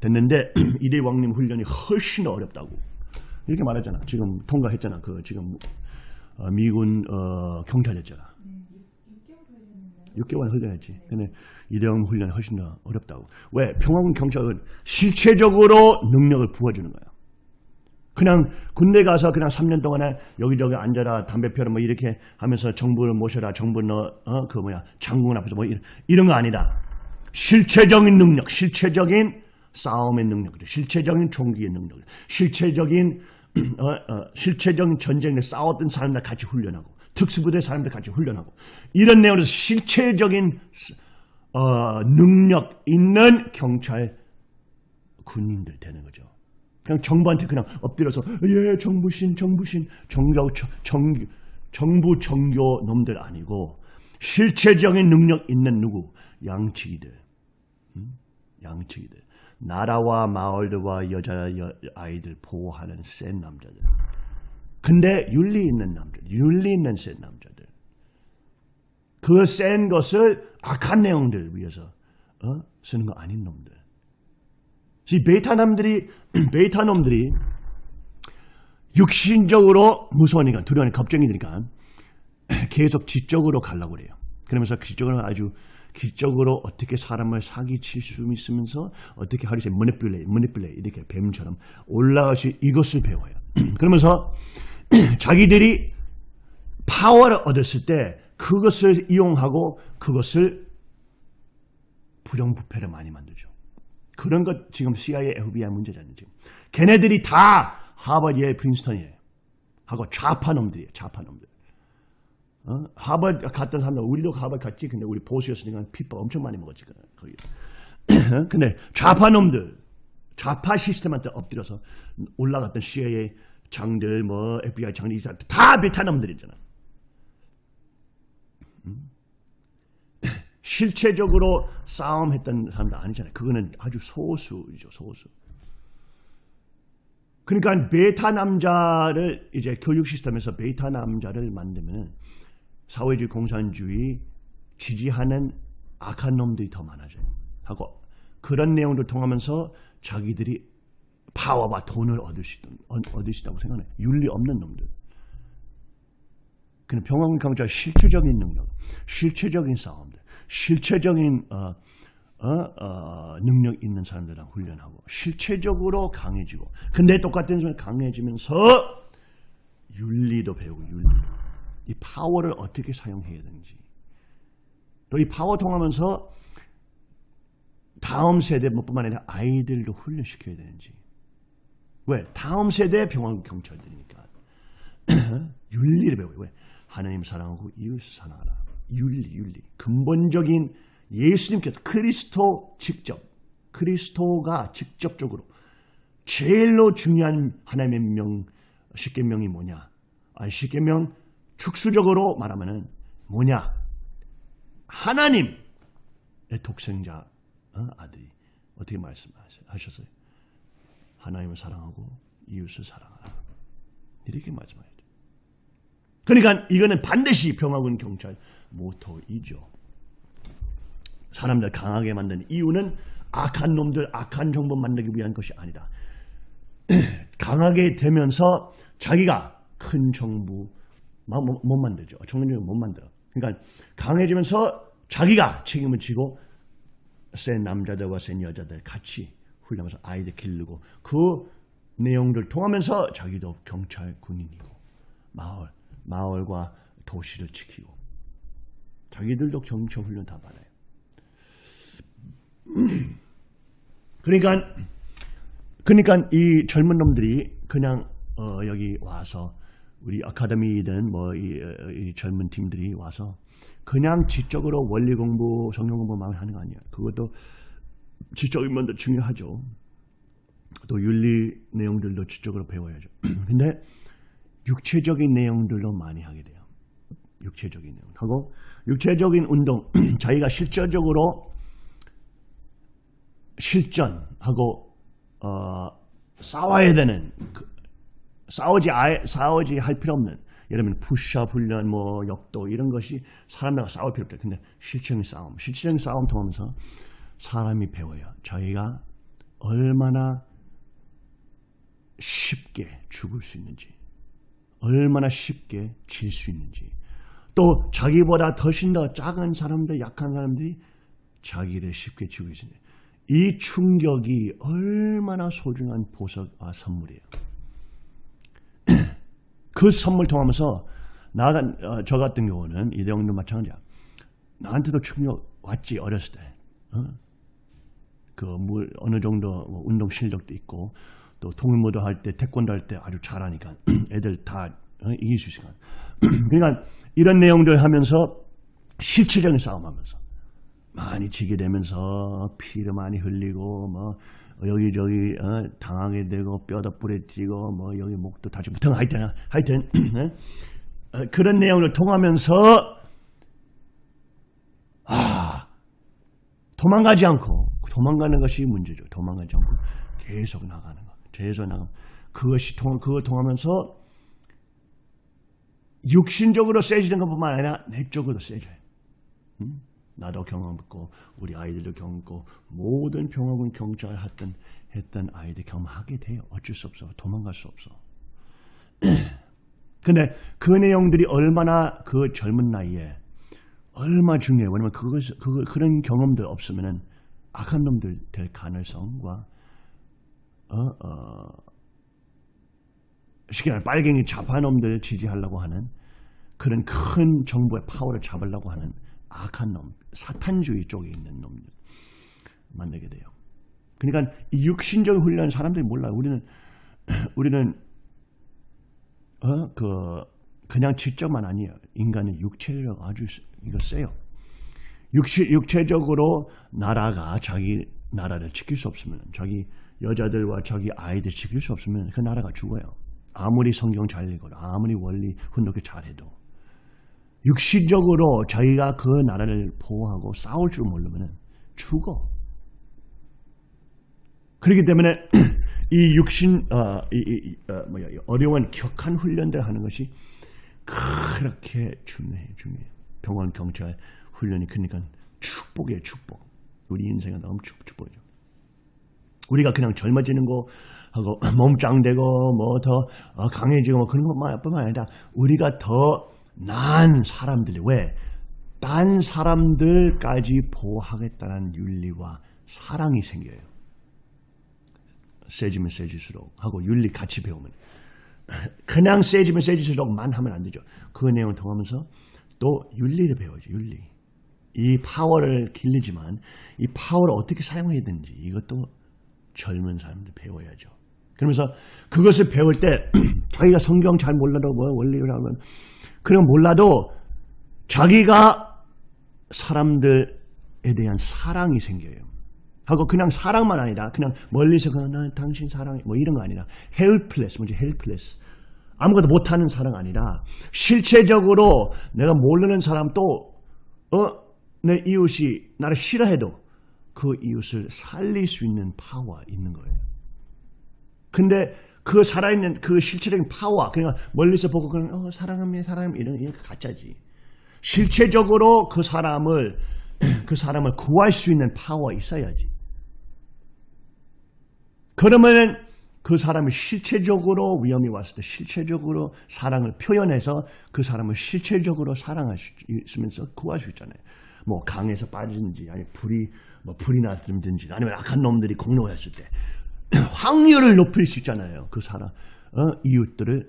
됐는데 이대왕님 훈련이 훨씬 어렵다고 이렇게 말했잖아. 지금 통과했잖아. 그 지금 어, 미군 어, 경찰 됐잖아. 6개월 훈련했지. 근데 이대왕 훈련이 훨씬 더 어렵다고. 왜? 평화군 경찰은 실체적으로 능력을 부어주는 거야. 그냥 군대 가서 그냥 3년 동안에 여기저기 앉아라 담배 피워라 뭐 이렇게 하면서 정부를 모셔라 정부 너그 어, 뭐야 장군 앞에서 뭐 이런, 이런 거 아니다. 실체적인 능력, 실체적인 싸움의 능력, 실체적인 총기의 능력, 실체적인 어, 어, 실체적인 전쟁에 싸웠던 사람들 같이 훈련하고 특수부대 사람들 같이 훈련하고. 이런 내용으로 실체적인 어, 능력 있는 경찰 군인들 되는 거죠. 그냥 정부한테 그냥 엎드려서 예 정부신 정부신 정교 정, 정부 정교 놈들 아니고 실체적인 능력 있는 누구? 양치기들. 음? 양치기들. 나라와 마을들과 여자 아이들 보호하는 센 남자들 근데 윤리 있는 남자들 윤리 있는 센 남자들 그 센 것을 악한 내용들 위해서 어? 쓰는 거 아닌 놈들 이 베타남들이 베타놈들이 육신적으로 무서우니까 두려우니까 겁쟁이니까 계속 지적으로 가려고 그래요. 그러면서 지적으로 아주 지적으로 어떻게 사람을 사기칠 수 있으면서 어떻게 바리새 manipulate manipulate 이렇게 뱀처럼 올라갈 수 이것을 배워요. 그러면서 자기들이 파워를 얻었을 때 그것을 이용하고 그것을 부정부패를 많이 만들죠. 그런 것 지금 CIA, FBI 문제잖아요. 지금. 걔네들이 다 하버드, 예, 프린스턴이에요. 하고 좌파 놈들이에요. 좌파 놈들. 어? 하버드 갔던 사람들, 우리도 하버드 갔지. 근데 우리 보수였으니까 피법 엄청 많이 먹었지. 거기. 근데 좌파 놈들, 좌파 시스템한테 엎드려서 올라갔던 CIA 장들, 뭐 FBI 장들 다 베타 놈들이잖아. 음? 실체적으로 싸움했던 사람도 아니잖아요. 그거는 아주 소수죠, 소수. 그러니까 베타 남자를 이제 교육 시스템에서 베타 남자를 만들면 사회주의 공산주의 지지하는 악한 놈들이 더 많아져요. 하고 그런 내용을 통하면서 자기들이 파워와 돈을 얻을 수, 얻을 수 있다고 생각해. 윤리 없는 놈들. 그는 병원 강자 실체적인 능력, 실체적인 싸움들, 실체적인 어, 어, 어, 능력 있는 사람들이랑 훈련하고 실체적으로 강해지고 근데 똑같은 순간 강해지면서 윤리도 배우고 윤리 이 파워를 어떻게 사용해야 되는지 또 이 파워 통하면서 다음 세대뿐만 아니라 아이들도 훈련시켜야 되는지 왜? 다음 세대 병원 경찰들이니까 윤리를 배워요 왜? 하나님 사랑하고 이웃 사랑하라 윤리 윤리 근본적인 예수님께서 그리스도 직접 그리스도가 직접적으로 제일로 중요한 하나님의 명 십계명이 뭐냐? 아 십계명 축수적으로 말하면은 뭐냐? 하나님의 독생자 어? 아들이 어떻게 말씀하셨어요? 하나님을 사랑하고 이웃을 사랑하라. 이렇게 말씀하셨죠. 그러니까 이거는 반드시 평화군 경찰 모토이죠. 사람들 강하게 만드는 이유는 악한 놈들, 악한 정보 만들기 위한 것이 아니라 강하게 되면서 자기가 큰 정부 못 만들죠. 정부를 못 만들어. 그러니까 강해지면서 자기가 책임을 지고 센 남자들과 센 여자들 같이 훈련하면서 아이들 기르고 그 내용들 통하면서 자기도 경찰 군인이고 마을 마을과 도시를 지키고 자기들도 경찰 훈련 다 받아요. 그러니까 그러니까 이 젊은 놈들이 그냥 어 여기 와서 우리 아카데미든 뭐이 이 젊은 팀들이 와서 그냥 지적으로 원리 공부, 성경 공부만 하는 거 아니야. 그것도 지적인 면도 중요하죠. 또 윤리 내용들도 지적으로 배워야죠. 근데 육체적인 내용들도 많이 하게 돼요. 육체적인 내용 하고 육체적인 운동 자기가 실질적으로 실전하고 어, 싸워야 되는 그, 싸우지 아예, 싸우지 할 필요 없는 예를 들면 푸시업 훈련 뭐 역도 이런 것이 사람들과 싸울 필요 없다. 근데 실질적인 싸움, 실질적인 싸움 통하면서 사람이 배워요. 자기가 얼마나 쉽게 죽을 수 있는지, 얼마나 쉽게 질 수 있는지, 또 자기보다 훨씬 더 작은 사람들, 약한 사람들이 자기를 쉽게 죽일 수 있는 이 충격이 얼마나 소중한 보석과 선물이에요. 그 선물 통하면서 나, 어, 저 같은 경우는 이대형도 마찬가지야. 나한테도 충격 왔지 어렸을 때. 어? 그 물 어느 정도 뭐 운동 실력도 있고 또 통일무도 할 때 태권도 할 때 아주 잘하니까 애들 다 어? 이길 수 있으니까. 그러니까 이런 내용들 하면서 실질적인 싸움하면서 많이 지게 되면서 피를 많이 흘리고 뭐 여기저기 어, 당하게 되고 뼈도 부러지고 뭐 여기 목도 다치고 등 하여튼 하여튼 어, 그런 내용을 통하면서 아 도망가지 않고 도망가는 것이 문제죠. 도망가지 않고 계속 나가는 거. 계속 나가 그것이 통 그거 통하면서 육신적으로 세지는 것뿐만 아니라 내적으로 세져요. 음? 나도 경험했고 우리 아이들도 경험했고 모든 평화군 경찰 했던 했던 아이들 경험하게 돼요. 어쩔 수 없어. 도망갈 수 없어. 근데 그 내용들이 얼마나 그 젊은 나이에 얼마 중요해. 왜냐면 그것 그 그런 경험들 없으면은 악한 놈들 될 가능성과 어, 어, 쉽게 말해 빨갱이 좌파 놈들 지지하려고 하는 그런 큰 정부의 파워를 잡으려고 하는 악한 놈, 사탄주의 쪽에 있는 놈들 만나게 돼요. 그러니까 이 육신적 훈련 사람들이 몰라요. 우리는 우리는 어 그 그냥 지적만 아니에요. 인간의 육체력 아주 이거 세요. 육체 육체적으로 나라가 자기 나라를 지킬 수 없으면 자기 여자들과 자기 아이들 지킬 수 없으면 그 나라가 죽어요. 아무리 성경 잘 읽어도 아무리 원리 훈독이 잘해도 육시적으로 자기가 그 나라를 보호하고 싸울 줄 모르면 죽어. 그렇기 때문에 이 육신 어, 이, 이, 어, 뭐야, 이 어려운 격한 훈련들 하는 것이 그렇게 중요해 중요해. 병원 경찰 훈련이 그러니까 축복이에요 축복. 우리 인생에 너무 축, 축복이죠. 우리가 그냥 젊어지는 거 하고 몸짱되고 뭐 더 강해지고 뭐 그런 것뿐만 아니라 우리가 더 나은 사람들이 왜? 딴 사람들까지 보호하겠다는 윤리와 사랑이 생겨요. 세지면 세질수록 하고 윤리 같이 배우면 그냥 세지면 세질수록만 하면 안 되죠. 그 내용을 통하면서 또 윤리를 배워야죠. 윤리. 이 파워를 길리지만 이 파워를 어떻게 사용해야 되는지 이것도 젊은 사람들 배워야죠. 그러면서 그것을 배울 때 자기가 성경 잘 몰라도 뭐 원리를 하면 그런 몰라도 자기가 사람들에 대한 사랑이 생겨요. 하고 그냥 사랑만 아니라 그냥 멀리서 그냥 당신 사랑해 뭐 이런 거 아니라 helpless 뭐지 helpless 아무것도 못하는 사랑 아니라 실체적으로 내가 모르는 사람 또 어 내 이웃이 나를 싫어해도 그 이웃을 살릴 수 있는 파워가 있는 거예요. 근데 그 살아있는 그 실체적인 파워, 그러니까 멀리서 보고 그냥 어, 사랑합니다, 사랑합니다 이런 게 가짜지. 실체적으로 그 사람을 그 사람을 구할 수 있는 파워 있어야지. 그러면은 그 사람이 실체적으로 위험이 왔을 때 실체적으로 사랑을 표현해서 그 사람을 실체적으로 사랑할 수 있으면서 구할 수 있잖아요. 뭐 강에서 빠지든지 아니 불이 뭐 불이 났든지 아니면 악한 놈들이 공로했을 때 확률을 높일 수 있잖아요. 그 사람 어? 이웃들을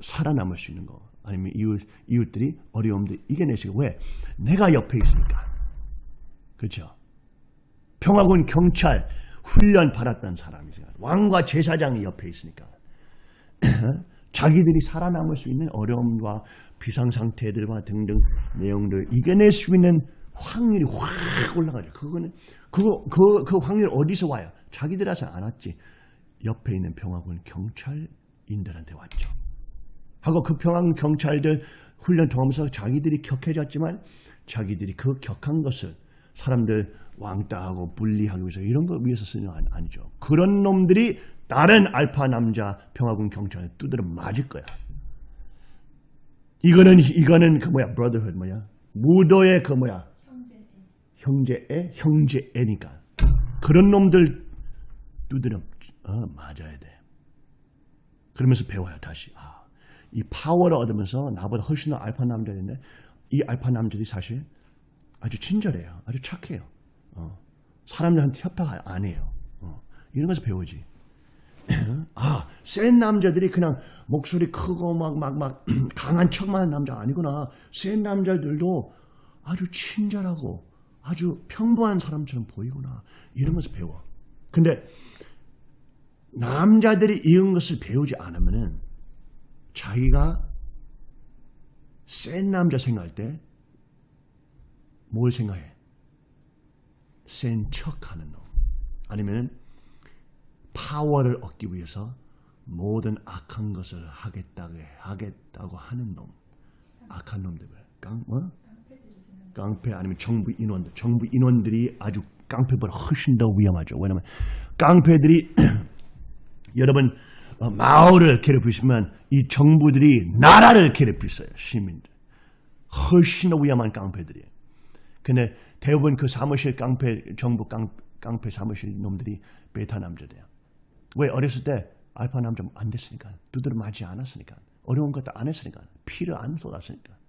살아남을 수 있는 거 아니면 이웃 이웃들이 어려움들 이겨내시고 왜 내가 옆에 있으니까 그렇죠. 평화군 경찰 훈련 받았던 사람이죠. 왕과 제사장이 옆에 있으니까 자기들이 살아남을 수 있는 어려움과 비상상태들과 등등 내용들 이겨낼 수 있는 확률이 확 올라가죠. 그거는 그거 그, 그 확률 어디서 와요? 자기들한테 안 왔지. 옆에 있는 평화군 경찰인들한테 왔죠. 하고 그 평화군 경찰들 훈련 통하면서 자기들이 격해졌지만 자기들이 그 격한 것을 사람들 왕따하고 분리하기 위해서 이런 거 위해서 쓰는 거 아니죠. 그런 놈들이 다른 알파 남자 평화군 경찰에 두드려 맞을 거야. 이거는 이거는 그 뭐야 브라더헛 뭐야 무도의 그 뭐야 형제 애 형제 애니까 그런 놈들 두드려 어, 맞아야 돼. 그러면서 배워야 다시 아, 이 파워를 얻으면서 나보다 훨씬 더 알파 남자인데 이 알파 남자들이 사실 아주 친절해요. 아주 착해요. 어. 사람들한테 협박 안 해요. 어. 이런 것을 배우지. 아, 센 남자들이 그냥 목소리 크고 막, 막, 막, 강한 척만 하는 남자 아니구나. 센 남자들도 아주 친절하고 아주 평범한 사람처럼 보이구나. 것을 배워. 근데 남자들이 이런 것을 배우지 않으면은 자기가 센 남자 생각할 때 뭘 생각해? 센 척하는 놈. 아니면 파워를 얻기 위해서 모든 악한 것을 하겠다고, 하겠다고 하는 놈. 악한 놈들. 깡, 뭐? 깡패 아니면 정부 인원들. 정부 인원들이 아주 깡패보다 훨씬 더 위험하죠. 왜냐면 깡패들이 여러분 어, 마을을 괴롭히시면 이 정부들이 나라를 괴롭히어요. 시민들. 훨씬 더 위험한 깡패들이에요. 근데 대부분 그 사무실 깡패, 정부 깡, 깡패 사무실 놈들이 베타 남자돼요. 왜? 어렸을 때 알파 남자 안 됐으니까. 두드려 맞지 않았으니까. 어려운 것도 안 했으니까. 피를 안 쏟았으니까.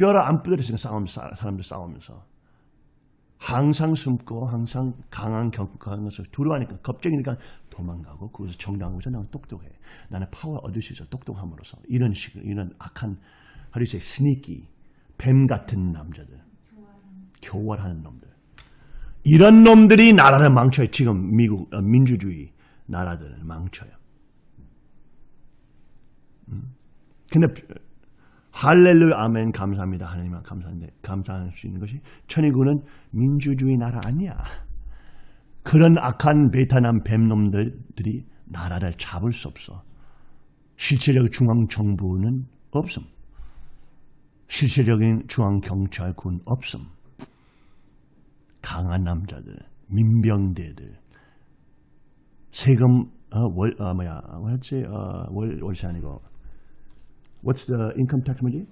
뼈를 안 부러뜨렸으니까 싸움, 사람들 싸우면서. 항상 숨고 항상 강한 격한 것을 두려워하니까 겁쟁이니까 도망가고 그것을 정당화하고서 나는 똑똑해. 나는 파워 얻을 수 있어 똑똑함으로써 이런 식 이런 악한 바리새 sneaky 뱀 같은 남자들 교활하는 놈들 이런 놈들이 나라를 망쳐요. 지금 미국 어, 민주주의 나라들을 망쳐요. 음. 근데 할렐루야 아멘 감사합니다. 하나님 감사한데 감사할 수 있는 것이 천의군은 민주주의 나라 아니야. 그런 악한 베트남 뱀놈들이 나라를 잡을 수 없어. 실체적 중앙정부는 없음. 실질적인 중앙경찰군 없음. 강한 남자들, 민병대들, 세금 어, 월 어, 뭐야 뭐였지 어, 월 월세 아니고 What's the income tax 뭐지?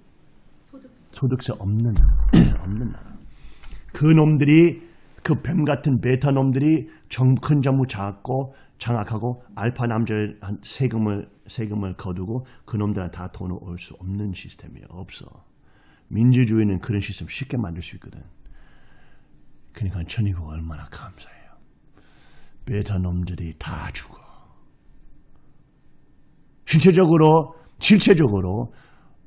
소득세 없는 없는 나라. 그 놈들이 그 뱀 같은 베타 놈들이 정, 큰 정부 잡고 장악하고 알파 남자를 한 세금을 세금을 거두고 그 놈들한테 다 돈을 올 수 없는 시스템이 없어. 민주주의는 그런 시스템 쉽게 만들 수 있거든. 그러니까 천이가 얼마나 감사해요. 베타 놈들이 다 죽어. 실체적으로 실체적으로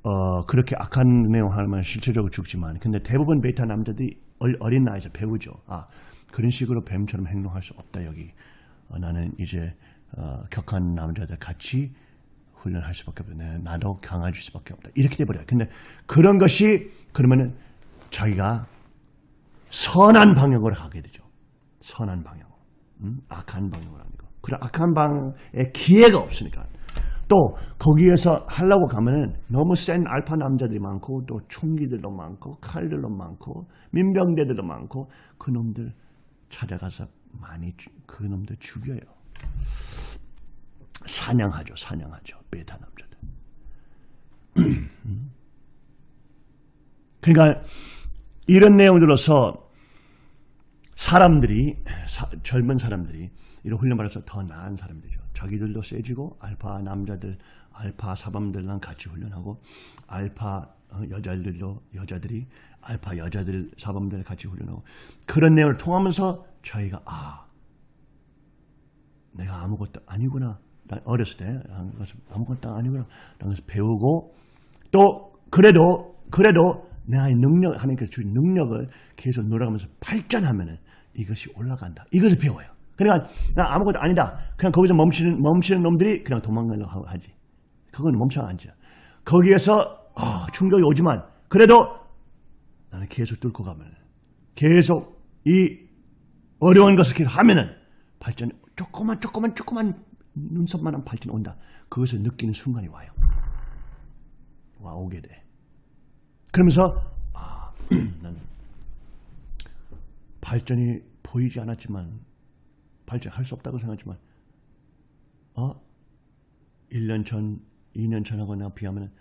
어, 그렇게 악한 내용 하면 실체적으로 죽지만 근데 대부분 베타 남자들이 얼- 어린 나이에서 배우죠. 아 그런 식으로 뱀처럼 행동할 수 없다 여기. 어, 나는 이제 어, 격한 남자들 같이 훈련할 수밖에 없다. 네, 나도 강해질 수밖에 없다. 이렇게 돼버려요. 근데 그런 것이 그러면은 자기가 선한 방향으로 가게 되죠. 선한 방향으로. 음? 악한 방향으로 아니고. 그런 악한 방에 기회가 없으니까. 또 거기에서 하려고 가면은 너무 센 알파 남자들이 많고 또 총기들도 많고 칼들도 많고 민병대들도 많고 그 놈들 찾아가서 많이 주- 그 놈들 죽여요. 사냥하죠, 사냥하죠. 베타 남자들. 그러니까 이런 내용들로서 사람들이 사- 젊은 사람들이 이런 훈련 받아서 더 나은 사람들이죠. 자기들도 세지고 알파 남자들, 알파 사범들랑 같이 훈련하고 알파 어, 여자들도 여자들이 알파 여자들 사범들 같이 훈련하고 그런 내용을 통하면서 저희가 아 내가 아무것도 아니구나. 나 어렸을 때 아무것도 아니구나. 라면서 배우고 또 그래도 그래도 나의 능력 하나님께서 주신 능력을 계속 놀아가면서 발전하면은 이것이 올라간다. 이것을 배워요. 그러니까 나 아무것도 아니다. 그냥 거기서 멈추는 멈추는 놈들이 그냥 도망가려고 하지. 그건 멈춰 앉아. 거기에서 아, 충격이 오지만 그래도 나는 계속 뚫고 가면 계속 이 어려운 것을 계속 하면은 발전 조그만 조그만 조그만 눈썹만한 발전이 온다. 그것을 느끼는 순간이 와요. 와 오게 돼. 그러면서 아, 난 발전이 보이지 않았지만 발전할 수 없다고 생각하지만 어 1년 전, 2년 전하고 나 비하면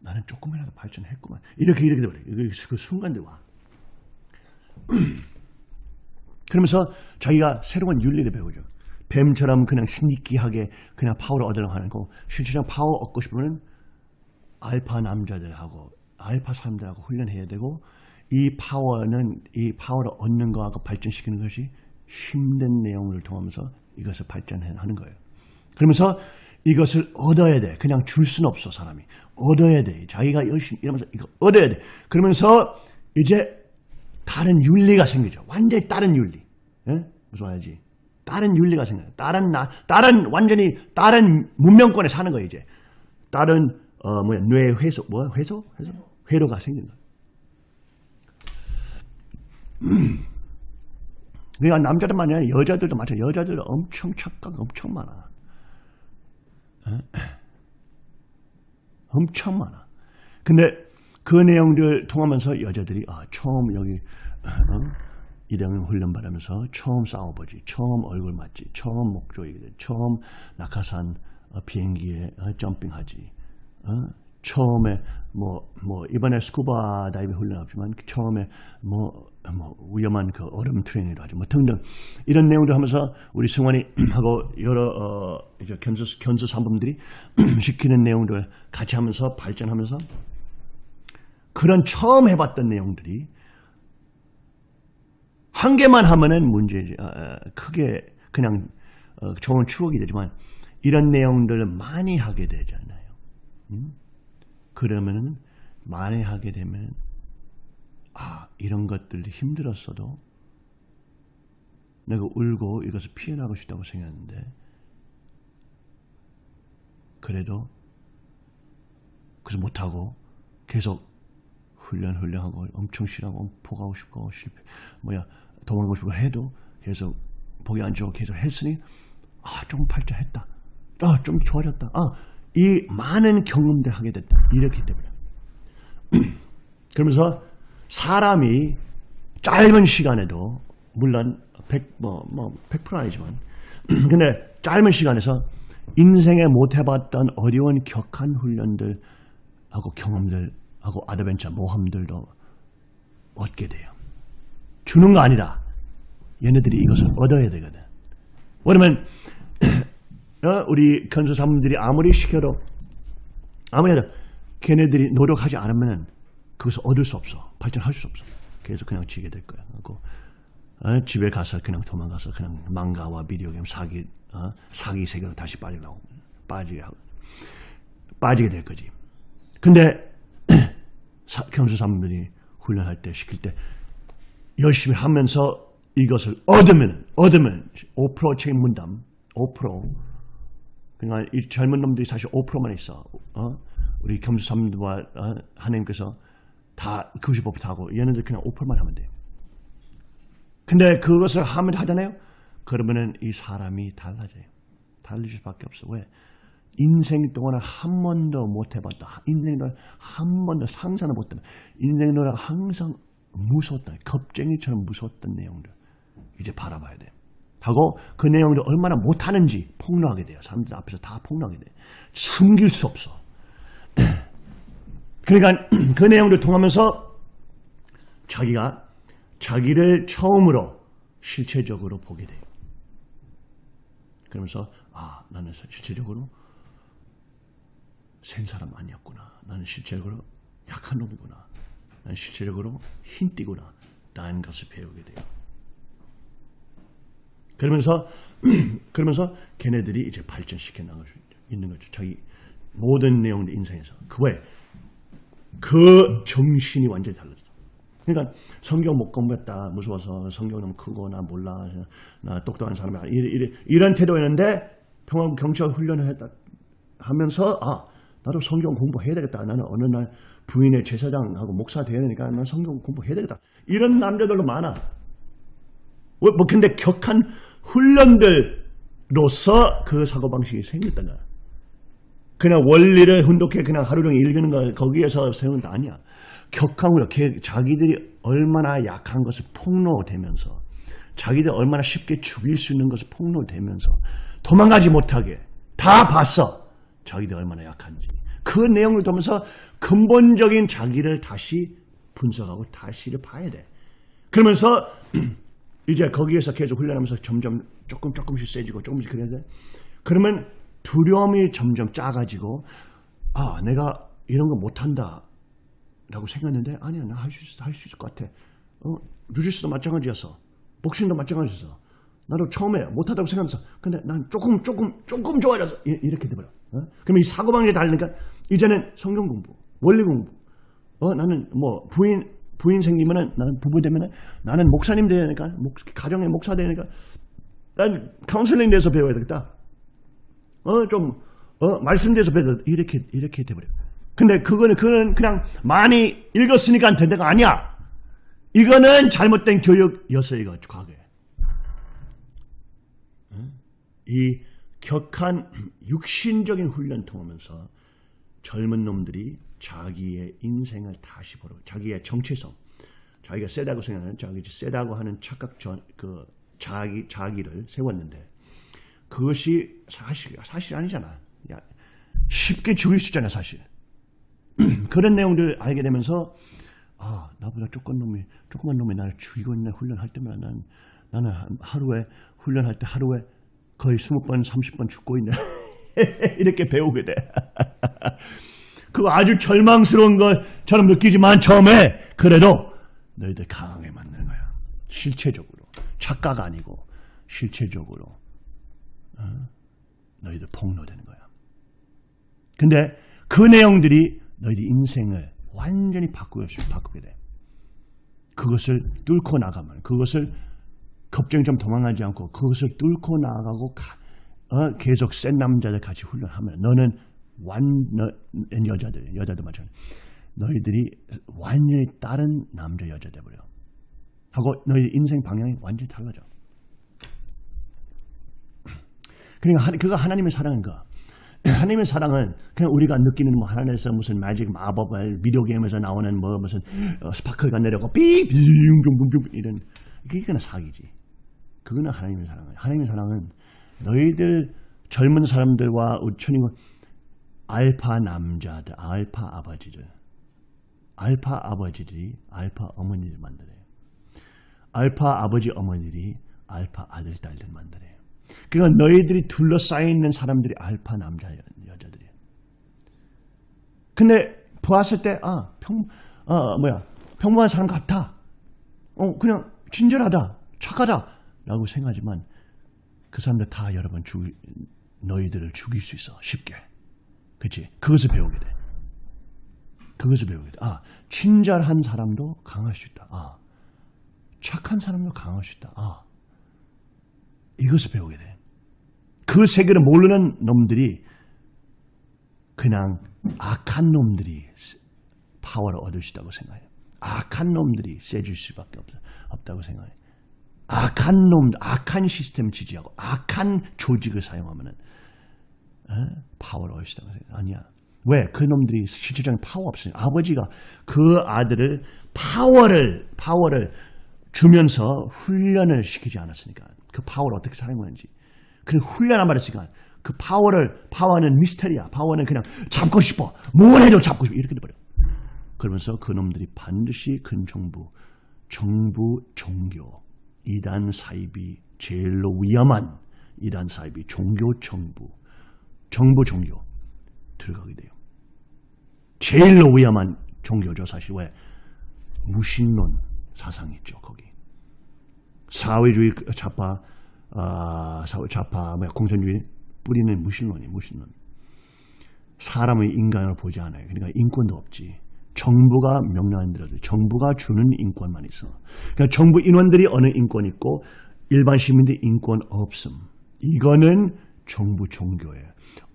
나는 조금이라도 발전했구만. 이렇게 이렇게 돼버려. 그, 그 순간들 와. 그러면서 자기가 새로운 윤리를 배우죠. 뱀처럼 그냥 sneaky하게 그냥 파워를 얻으려고 하는 거 실질적인 파워 얻고 싶으면 알파 남자들하고 알파 사람들하고 훈련해야 되고 이 파워는 이 파워를 얻는 거하고 발전시키는 것이 힘든 내용을 통하면서 이것을 발전하는 거예요. 그러면서 이것을 얻어야 돼. 그냥 줄 수는 없어 사람이. 얻어야 돼. 자기가 열심히 이러면서 이거 얻어야 돼. 그러면서 이제 다른 윤리가 생기죠. 완전히 다른 윤리. 예? 무슨 말이지? 다른 윤리가 생겨요. 다른 나, 다른 완전히 다른 문명권에 사는 거예요 이제. 다른 어 뭐야 뇌 회소 뭐 회소 회소 회로가 생긴 거예요. 그러니까 남자들만 아니라 여자들도 마찬가지. 여자들 엄청 착각 엄청 많아. 에? 엄청 많아. 근데 그 내용들 통하면서 여자들이 아 처음 여기 어? 이대형 훈련 받으면서 처음 싸워보지, 처음 얼굴 맞지, 처음 목조이게 돼, 처음 낙하산 어, 비행기에 어, 점핑하지, 어? 처음에 뭐뭐 이번에 스쿠바 다이빙 훈련 없지만 처음에 뭐, 뭐 위험한 그 얼음 트레이닝을 하죠, 뭐 등등 이런 내용들 하면서 우리 승환이 하고 여러 어, 이제 견수 견수 산범들이 시키는 내용들 같이 하면서 발전하면서 그런 처음 해봤던 내용들이 한 개만 하면은 문제지. 어, 어, 크게 그냥 어, 좋은 추억이 되지만 이런 내용들을 많이 하게 되잖아요. 음? 그러면은 많이 하게 되면 아 이런 것들이 힘들었어도 내가 울고 이것을 피해나고 싶다고 생각했는데 그래도 그래서 못하고 계속 훈련 훈련하고 엄청 싫어하고 포가고 싶고 실패 뭐야 도망가고 싶고 해도 계속 보기 안 좋고 계속 했으니 아좀 발전했다. 아 좀 좋아졌다. 아이 많은 경험들 하게 됐다. 이렇게 때문에. 그러면서 사람이 짧은 시간에도 물론 100, 뭐, 뭐 100% 아니지만 근데 짧은 시간에서 인생에 못 해봤던 어려운 격한 훈련들 하고 경험들 하고 아드벤처 모험들도 얻게 돼요. 주는 거 아니라 얘네들이 이것을 얻어야 되거든. 왜냐면 어, 우리 건설사분들이 아무리 시켜도 아무리 해도 걔네들이 노력하지 않으면 그것을 얻을 수 없어. 발전할 수 없어. 그래서 그냥 지게 될 거야. 하고 어, 집에 가서 그냥 도망가서 그냥 망가와 비디오 게임 사기 어, 사기 세계로 다시 빠지려고 빠지게 하고 빠지게 될 거지. 근데 경수사분들이 훈련할 때 시킬 때 열심히 하면서 이것을 얻으면 얻으면 5% 책임 분담 5% 그러니까 이 젊은 놈들이 사실 5%만 있어. 어? 우리 겸수사님들과 어? 하나님께서 다95% 하고 얘네들 그냥 5%만 하면 돼요. 근데 그것을 하면 하잖아요. 그러면은 이 사람이 달라져요. 달라질 수밖에 없어. 왜? 인생 동안 한 번도 못 해봤다. 인생 동안 한 번도 상상을 못 했다. 인생 동안 항상 무서웠다. 겁쟁이처럼 무서웠던 내용들 이제 바라봐야 돼. 하고 그 내용들 얼마나 못하는지 폭로하게 돼요. 사람들 앞에서 다 폭로하게 돼. 숨길 수 없어. 그러니까 그 내용들 통하면서 자기가 자기를 처음으로 실체적으로 보게 돼요. 그러면서 아 나는 실체적으로 센 사람 아니었구나. 나는 실제적으로 약한 놈이구나. 나는 실제적으로 흰띠구나. 라는 것을 배우게 돼요. 그러면서 그러면서 걔네들이 이제 발전시켜 나갈 수 있는 거죠. 자기 모든 내용들 인생에서 그왜 그 정신이 완전히 달라져. 그러니까 성경 못 공부했다 무서워서 성경 너무 크고 나 몰라 나 똑똑한 사람이 야 이런, 이런 태도였는데 평화국 경찰 훈련을 했다 하면서 아 나도 성경 공부해야 되겠다. 나는 어느 날 부인의 제사장하고 목사 되니까 난 성경 공부해야 되겠다. 이런 남자들도 많아. 뭐 근데 격한 훈련들로서 그 사고방식이 거야. 그냥 원리를 훈독해 그냥 하루 종일 읽는 거 거기에서 게 아니야. 훈련, 자기들이 얼마나 약한 것을 폭로되면서 자기들 얼마나 쉽게 죽일 수 있는 것을 폭로되면서 도망가지 못하게 다 봤어. 자기들 얼마나 약한지. 그 내용을 보면서 근본적인 자기를 다시 분석하고 다시를 봐야 돼. 그러면서 이제 거기에서 계속 훈련하면서 점점 조금 조금씩 세지고 조금씩 그래야 돼. 그러면 두려움이 점점 작아지고 아 내가 이런 거 못한다 라고 생각했는데 아니야 나 할 수 있어 할 수 있을 것 같아. 어, 주짓수도 마찬가지였어. 복싱도 마찬가지였어. 나도 처음에 못하다고 생각했어. 근데 난 조금 조금 조금 좋아졌어. 이렇게 돼버려. 어? 그러면 이 사고방식이 다르니까 이제는 성경 공부, 원리 공부. 어, 나는 뭐 부인 부인 생기면은 나는 부부 되면은 나는 목사님 되니까 목, 가정의 목사 되니까 난 카운슬링 대해서 배워야 되겠다. 어, 좀 어, 말씀 대해서 배워 이렇게 이렇게 돼버려. 근데 그거는 그는 그냥 많이 읽었으니까 된다가 아니야. 이거는 잘못된 교육이었어 이거 과거에. 이 격한 육신적인 훈련 통하면서 젊은 놈들이 자기의 인생을 다시 보러 자기의 정체성 자기가 세다고 생각하는 자기 세다고 하는 착각 전, 그 자기 자기를 세웠는데 그것이 사실 사실 아니잖아. 쉽게 죽일 수 있잖아 사실. 그런 내용들을 알게 되면서 아 나보다 조금 놈이 조그만 놈이 나를 죽이고 있네 훈련할 때마다 난 나는 하루에 훈련할 때 하루에 거의 20번, 30번 죽고 있네. 이렇게 배우게 돼. 그거 아주 절망스러운 것처럼 느끼지만 처음에 그래도 너희들 강하게 만드는 거야. 실체적으로. 착각 아니고 실체적으로 어? 너희들 폭로되는 거야. 근데 그 내용들이 너희들 인생을 완전히 바꾸게, 바꾸게 돼. 그것을 뚫고 나가면 그것을 겁쟁이 좀 도망가지 않고 그것을 뚫고 나가고 어, 계속 센 남자들 같이 훈련하면 너는 완 너, 여자들 여자들 마찬가지 너희들이 완전히 다른 남자 여자 돼버려 하고 너희 인생 방향이 완전히 달라져 그러니까 그가 하나님의 사랑인 거 하나님의 사랑은 그냥 우리가 느끼는 뭐 하나님에서 무슨 매직 마법을 비디오 게임에서 나오는 뭐 무슨 어, 스파클가 내려고 삐빙빙빙빙 이런 그게 사기지. 그거는 하나님의 사랑이에요. 하나님의 사랑은 너희들 젊은 사람들과 천이고 알파 남자들, 알파 아버지들, 알파 아버지들이 알파 어머니를 만들어요. 알파 아버지 어머니들이 알파 아들 딸들 만들어요. 그러니까 너희들이 둘러싸여 있는 사람들이 알파 남자 여자들이에요. 근데 보았을 때 아, 평, 아, 뭐야, 평범한 사람 같아. 어, 그냥 친절하다, 착하다 라고 생각하지만 그 사람들 다 여러분 죽, 너희들을 죽일 수 있어 쉽게. 그치? 그것을 배우게 돼. 그것을 배우게 돼. 아, 친절한 사람도 강할 수 있다. 아, 착한 사람도 강할 수 있다. 아, 이것을 배우게 돼. 그 세계를 모르는 놈들이 그냥 악한 놈들이 파워를 얻을 수 있다고 생각해요. 악한 놈들이 세질 수밖에 없, 없다고 생각해요. 악한 놈, 악한 시스템 지지하고 악한 조직을 사용하면은 에? 파워를 얻을 수 있다고 생각해요. 아니야. 왜? 그 놈들이 실질적인 파워 없으니까. 아버지가 그 아들을 파워를, 파워를 주면서 훈련을 시키지 않았으니까. 그 파워를 어떻게 사용하는지. 그 훈련 안 했으니까 그 파워를, 파워는 미스터리야. 파워는 그냥 잡고 싶어. 뭘 해도 잡고 싶어. 이렇게 돼버려. 그러면서 그 놈들이 반드시 큰 정부, 정부 종교, 이단 사이비 제일로 위험한 이단 사입이 종교 정부, 정부 종교 들어가게 돼요. 제일로 위험한 종교죠. 사실 왜? 무신론 사상이 있죠. 거기. 사회주의 좌파, 어, 사회 좌파, 뭐 공산주의 뿌리는 무신론이 무신론. 사람의 인간을 보지 않아요. 그러니까 인권도 없지. 정부가 명령한 대로 정부가 주는 인권만 있어. 그러니까 정부 인원들이 어느 인권 있고 일반 시민들 인권 없음. 이거는 정부 종교예요.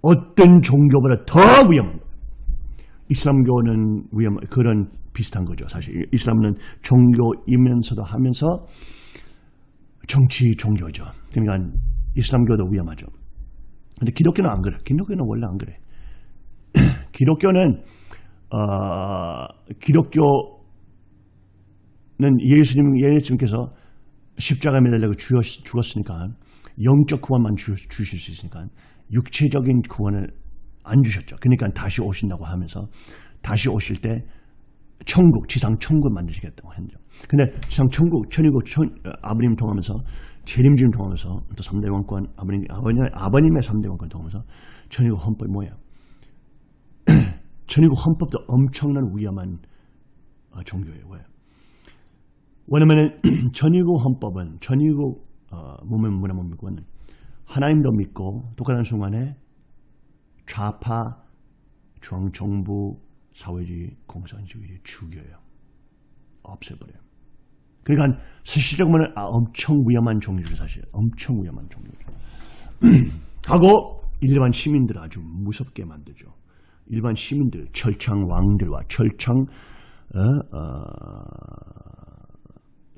어떤 종교보다 더 위험한 거예요. 이슬람교는 위험 그런 비슷한 거죠. 사실 이슬람은 종교이면서도 하면서 정치 종교죠. 그러니까 이슬람교도 위험하죠. 근데 기독교는 안 그래. 기독교는 원래 안 그래. 기독교는 어, 기독교는 예수님 예수님께서 십자가 매달리고 죽었으니까 영적 구원만 주, 주실 수 있으니까 육체적인 구원을 안 주셨죠. 그러니까 다시 오신다고 하면서 다시 오실 때 천국, 지상 천국 만드시겠다고 했죠. 근데 지상 천국, 천이국, 천, 아버님 통하면서 재림주님 통하면서 또 3대 왕권, 아버님, 아버님, 아버님의 3대 왕권 통하면서 천이국 헌법이 뭐예요? 천이국 헌법도 엄청난 위험한 어, 종교예요. 왜? 왜냐면 천이국 헌법은 천이국 어, 문명 문화문명권은 하나님도 믿고 똑같은 순간에 좌파 중 정부 사회주의 공산주의를 죽여요. 없애버려요. 그러니까 실질적으로 아, 엄청 위험한 종교죠 사실. 엄청 위험한 종교죠. 하고 일반 시민들 아주 무섭게 만들죠. 일반 시민들, 철창 왕들과 철창 어, 어,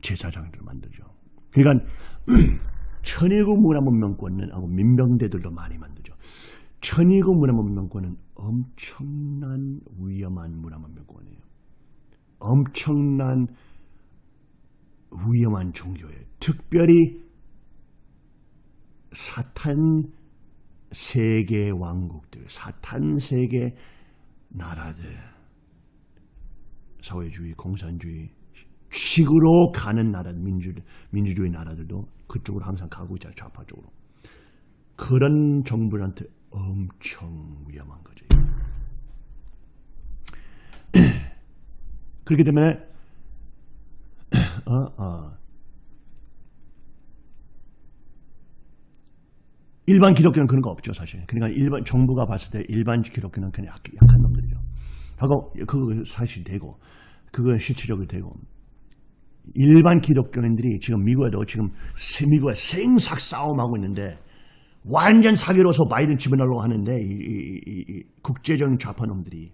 제사장들 만들죠. 그러니까 천일국 문화문명권은 하고 민병대들도 많이 만들죠. 천일국 문화문명권은 엄청난 위험한 문화문명권이에요. 엄청난 위험한 종교예요. 특별히 사탄 세계 왕국들, 사탄 세계 나라들, 사회주의, 공산주의, 식으로 가는 나라, 민주, 민주주의 나라들도 그쪽으로 항상 가고 있잖아요. 좌파 쪽으로. 그런 정부한테 엄청 위험한 거죠. 그렇기 때문에 어, 어. 일반 기독교는 그런 거 없죠, 사실. 그러니까 일반 정부가 봤을 때 일반 기독교는 그냥 약, 약한 놈들이죠. 하고 그거 사실 되고 그건 실질적으로 되고 일반 기독교인들이 지금 미국에도 지금 미국에 생삭 싸움하고 있는데 완전 사기로서 바이든 집어넣으려고 하는데 이, 이, 이, 국제적인 좌파놈들이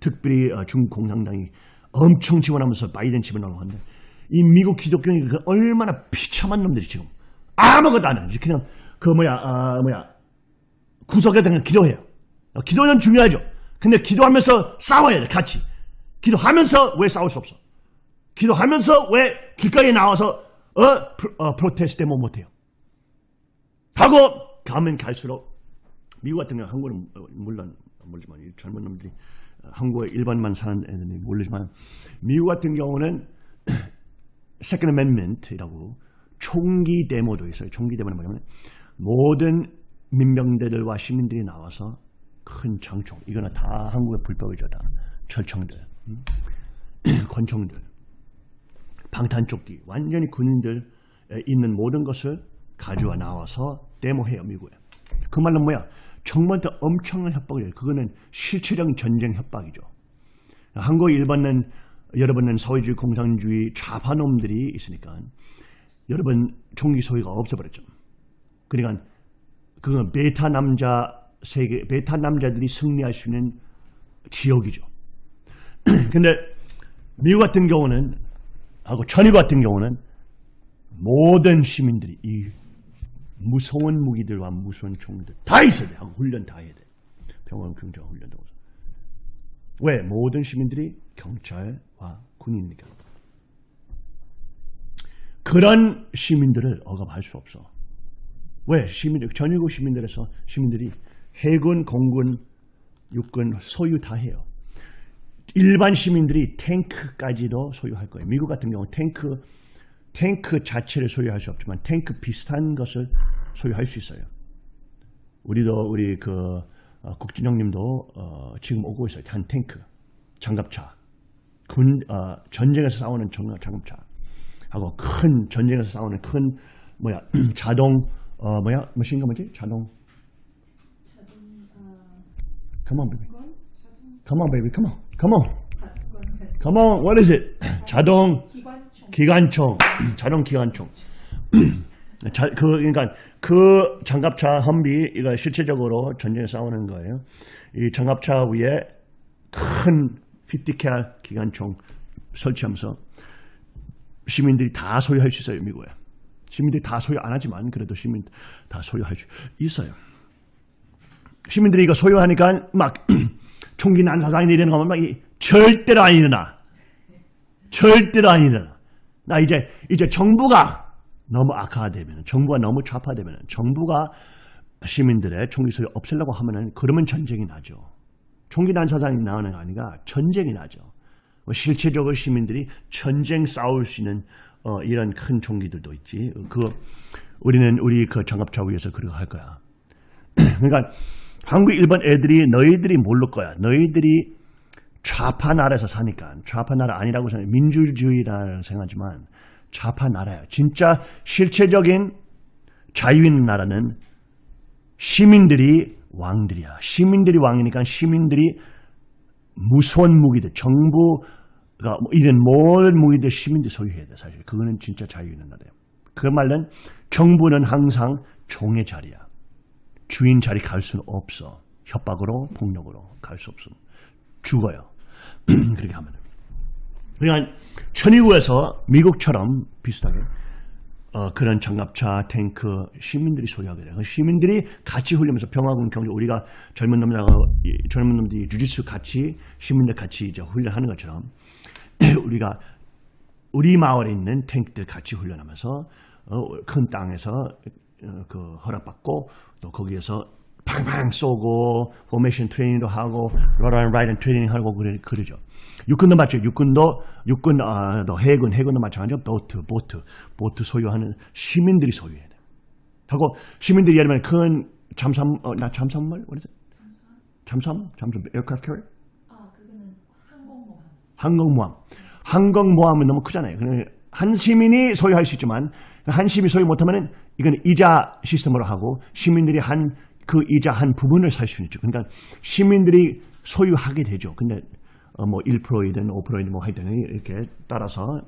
특별히 어, 중공산당이 엄청 지원하면서 바이든 집어넣으려고 하는데 이 미국 기독교인이 그 얼마나 비참한 놈들이 지금 아무것도 안 하지 그냥 그 뭐야 아 뭐야 구석에서 그냥 기도해요 어, 기도는 중요하죠. 근데 기도하면서 싸워야 돼, 같이. 기도하면서 왜 싸울 수 없어? 기도하면서 왜 길가에 나와서 어, 어, 프로테스트 뭐 못해요? 하고 가면 갈수록 미국 같은 경우 한국은 어, 물론 모르지만 이 젊은 놈들이 어, 한국에 일반만 사는 애들이 모르지만 미국 같은 경우는 Second Amendment이라고 총기 데모도 있어요. 총기 데모는 뭐냐면 모든 민병대들과 시민들이 나와서 큰 장총 이거는 다 한국의 불법이죠. 다 철청들, 음? 권총들, 방탄조끼 완전히 군인들 있는 모든 것을 가져와 나와서 데모해요. 미국에. 그 말은 뭐야? 정부한테 엄청난 협박을 해요. 그거는 실체적인 전쟁 협박이죠. 한국 일반은 여러분은 사회주의 공산주의 좌파놈들이 있으니까 여러분 총기 소유가 없어버렸죠. 그러니까 그건 베타 남자 세계 베타 남자들이 승리할 수 있는 지역이죠. 근데 미국 같은 경우는 하고 천일 같은 경우는 모든 시민들이 이 무서운 무기들과 무서운 총들 다 있어야 돼. 하고 훈련 다 해야 돼. 병원 경찰 훈련도. 왜? 모든 시민들이 경찰과 군인이니까. 그런 시민들을 억압할 수 없어. 왜? 시민들, 전유국 시민들에서 시민들이 해군, 공군, 육군 소유 다 해요. 일반 시민들이 탱크까지도 소유할 거예요. 미국 같은 경우 탱크, 탱크 자체를 소유할 수 없지만 탱크 비슷한 것을 소유할 수 있어요. 우리도 우리 그 어, 국진영님도 어, 지금 오고 있어요. 한 탱크, 장갑차, 군 어, 전쟁에서 싸우는 장갑차 하고 큰 전쟁에서 싸우는 큰 뭐야 자동 어 뭐야 뭐신가 뭐지 자동 Come on, baby. Come on, baby. Come on. Come on. Come on. What is it? 자동 기관총. 자동 기관총. 자, 그, 그러니까 그 장갑차 험비 이거 실체적으로 전쟁에 싸우는 거예요. 이 장갑차 위에 큰 50cal 기관총 설치하면서 시민들이 다 소유할 수 있어요, 미국에. 시민들이 다 소유 안 하지만 그래도 시민 다 소유할 수 있어요. 시민들이 이거 소유하니까 막 총기 난사상이 내리는 거면 막 절대로 안 일어나. 절대로 안 일어나. 나 이제 이제 정부가 너무 악화되면 정부가 너무 좌파되면 정부가 시민들의 총기 소유 없애려고 하면은 그러면 전쟁이 나죠. 총기 난사상이 나오는 게 아니라 전쟁이 나죠. 뭐 실체적으로 시민들이 전쟁 싸울 수 있는 어, 이런 큰 총기들도 있지. 그 우리는 우리 그 장갑차 위에서 그렇게 할 거야. 그러니까 한국 일본 애들이 너희들이 모를 거야. 너희들이 좌파 나라에서 사니까 좌파 나라 아니라고 생각 민주주의라고 생각하지만 좌파 나라예요. 진짜 실체적인 자유 있는 나라는 시민들이 왕들이야. 시민들이 왕이니까 시민들이 무서운 무기들, 정부가 뭐 이런 모든 무기들 시민들이 소유해야 돼. 사실 그거는 진짜 자유 있는 나라예요. 그 말은 정부는 항상 종의 자리야. 주인 자리 갈 수는 없어. 협박으로 폭력으로 갈 수 없음. 죽어요. 그렇게 하면. 그러니까 천의구에서 미국처럼 비슷하게 어, 그런 장갑차, 탱크 시민들이 소유하게 돼요. 시민들이 같이 훈련하면서 평화군 경제 우리가 젊은 놈들하고 젊은 놈들이 주짓수 같이 시민들 같이 이제 훈련하는 것처럼 우리가 우리 마을에 있는 탱크들 같이 훈련하면서 어, 큰 땅에서 어, 그 허락받고 또 거기에서 팡팡 쏘고 formation training도 하고 러런 라이든 트레이닝 하고 그래, 그러죠. 육군도 맞죠. 육군도 육군 아, 또 해군 해군도 마찬가지죠. 보트 보트 보트 소유하는 시민들이 소유해야 돼. 하고 시민들이 예를 들면 큰 잠수함 어, 나 잠수함을 it? 잠수함 잠수함 aircraft carrier? 아 그거는 항공모함. 항공모함. 항공모함은 너무 크잖아요. 한 시민이 소유할 수 있지만 한 시민이 소유 못하면은 이건 이자 시스템으로 하고 시민들이 한 그 이자 한 부분을 살수 있죠. 그러니까 시민들이 소유하게 되죠. 근데 어, 뭐 1%이든 5%이든 뭐 하여튼 이렇게 따라서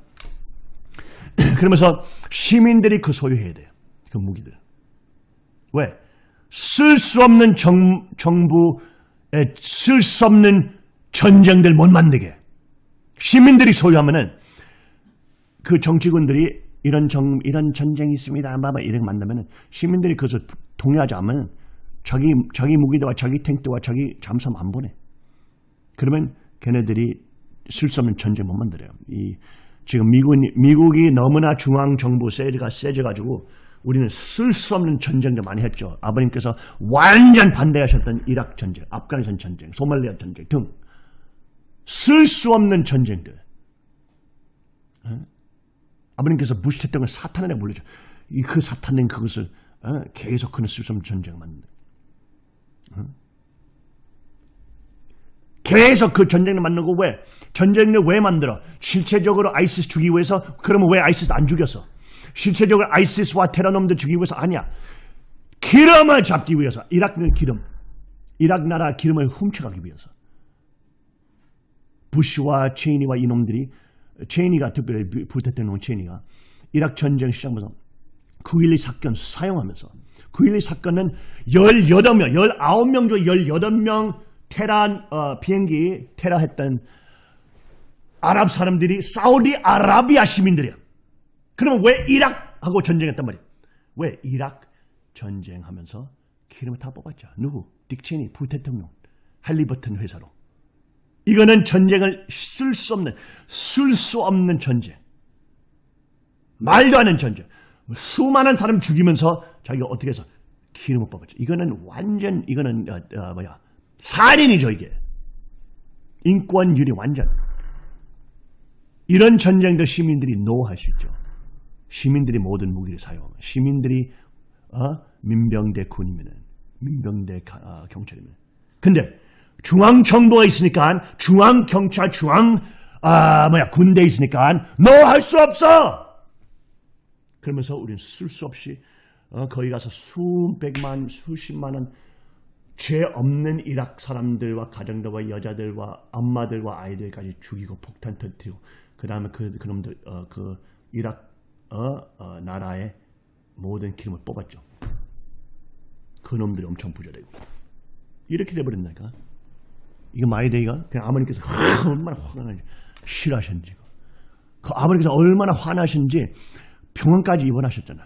그러면서 시민들이 그 소유해야 돼요. 그 무기들. 왜? 쓸 수 없는 정, 정부에 쓸 수 없는 전쟁들 못 만들게. 시민들이 소유하면은 그 정치군들이 이런 정, 이런 전쟁이 있습니다. 아마 이렇게 만나면은 시민들이 그것을 동의하지 않으면 자기 자기 무기대와 자기 탱크와 자기 잠수함 안 보내. 그러면 걔네들이 쓸수 없는 전쟁 못 만들어요. 이 지금 미국 미국이 너무나 중앙 정부 세가 세져가지고 우리는 쓸수 없는 전쟁도 많이 했죠. 아버님께서 완전 반대하셨던 이락 전쟁, 아프가니스탄 전쟁, 소말리아 전쟁 등 쓸 수 없는 전쟁들. 어? 아버님께서 대통령 사탄이라고 불리죠. 이그 사탄된 그것을 어? 계속 그는 쓸 수 없는 전쟁을 만든. 계속 그 전쟁을 만들고 왜? 전쟁을 왜 만들어? 실체적으로 아이시스 죽이기 위해서? 그러면 왜 아이시스 안 죽였어? 실체적으로 아이시스와 테러놈들 죽이기 위해서? 아니야. 기름을 잡기 위해서. 이라크는 기름. 이라크 나라 기름을 훔쳐가기 위해서. 부시와 체이니와 이놈들이 체이니가 특별히 불태태는 체이니가 이라크 전쟁 시작하면서 9.12 사건 사용하면서 9.12 사건은 18명, 19명 중 18명 테란 어, 비행기 테러했던 아랍 사람들이 사우디 아라비아 시민들이야. 그러면 왜 이락하고 전쟁했단 말이야? 왜 이락 전쟁하면서 기름을 다 뽑았죠. 누구? 딕 체니 부대통령 할리버튼 회사로. 이거는 전쟁을 쓸 수 없는 쓸 수 없는 전쟁. 말도 안 되는 전쟁. 수많은 사람 죽이면서 자기가 어떻게 해서 기름을 뽑았죠. 이거는 완전 이거는 어, 어, 뭐야 살인이죠 이게. 인권유리 완전. 이런 전쟁도 시민들이 노할 수 있죠. 시민들이 모든 무기를 사용하면 시민들이 어? 민병대 군이면은 민병대 가- 어, 경찰이면. 근데 중앙 정부가 있으니까 중앙 경찰 중앙 아 뭐야 군대 있으니까 너 할 수 없어. 그러면서 우리는 쓸 수 없이 어, 거기 가서 수백만 수십만 원 죄 없는 이락 사람들과 가정들과 여자들과 엄마들과 아이들까지 죽이고 폭탄 터뜨리고 그 다음에 그 그놈들 어, 그 이락 어, 어, 나라의 모든 기름을 뽑았죠. 그놈들이 엄청 부자되고 이렇게 돼버린다니까. 이거 말이 돼 이거? 그냥 아버님께서 얼마나 화가 나는지 싫어하셨는지 그 아버님께서 얼마나 화나셨는지 병원까지 입원하셨잖아.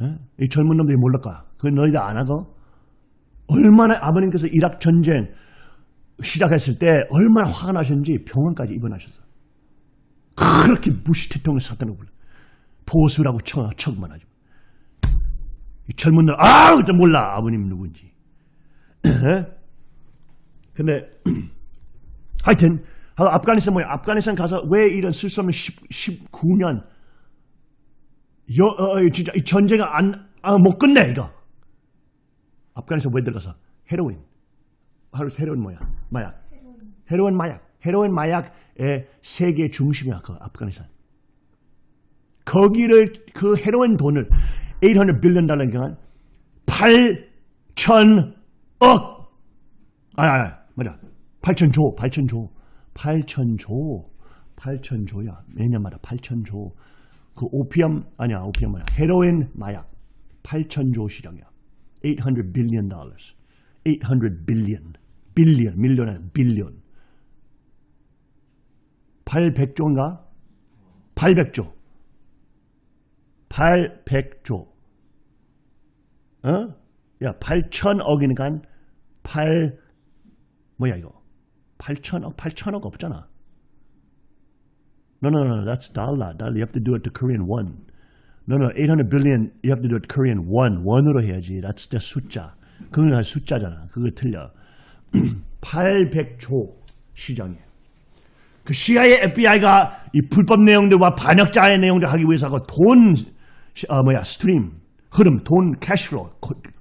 에? 이 젊은 놈들이 몰랄까? 그 너희들 안 하고? 얼마나 아버님께서 이락 전쟁 시작했을 때 얼마나 화가 나셨는지 병원까지 입원하셨어. 그렇게 무시 대통령 사탄을 불러. 보수라고 척, 척만 하죠. 이 젊은들, 아, 또 몰라. 아버님 누군지. 에? 근데, 하여튼, 아, 아프가니스탄 뭐야? 아프가니스탄 가서 왜 이런 쓸수 없는 10, 19년, 여, 어, 어, 진짜 이 전쟁을 안, 아, 못 끝내, 이거. 아프가니스탄 왜 들어가서? 헤로인. 하루 헤로인 뭐야? 마약. 헤로인 마약. 헤로인 마약의 세계 중심이야, 그 아프가니스탄. 거기를, 그 헤로인 돈을 800 빌리언 달러니까 8천억! 아, 아, 맞아. 8천조, 8천조. 8천조. 8천조야. 매년마다 8천조. 그 오피엄, 아니야, 오피엄 뭐야. 헤로인 마약. 8천조 시장이야. 800 billion dollars. 800 billion. billion, 밀리언 아니야, billion. 800조인가? 800조. 800조. 어? 야, 8천억이니까 8 뭐야 이거? 8천억, 8천억 없잖아. No, no, no, that's dollar. Dollar. You have to do it to Korean won. No, no, 800 billion. You have to do it Korean won. 원으로 해야지. That's the 숫자. 그건 숫자잖아. 그거 틀려. 800조 시장에. 그 CIA, FBI가 이 불법 내용들과 반역자의 내용들 하기 위해서 하고 돈, 어, 뭐야, stream, 흐름, 돈, cash로,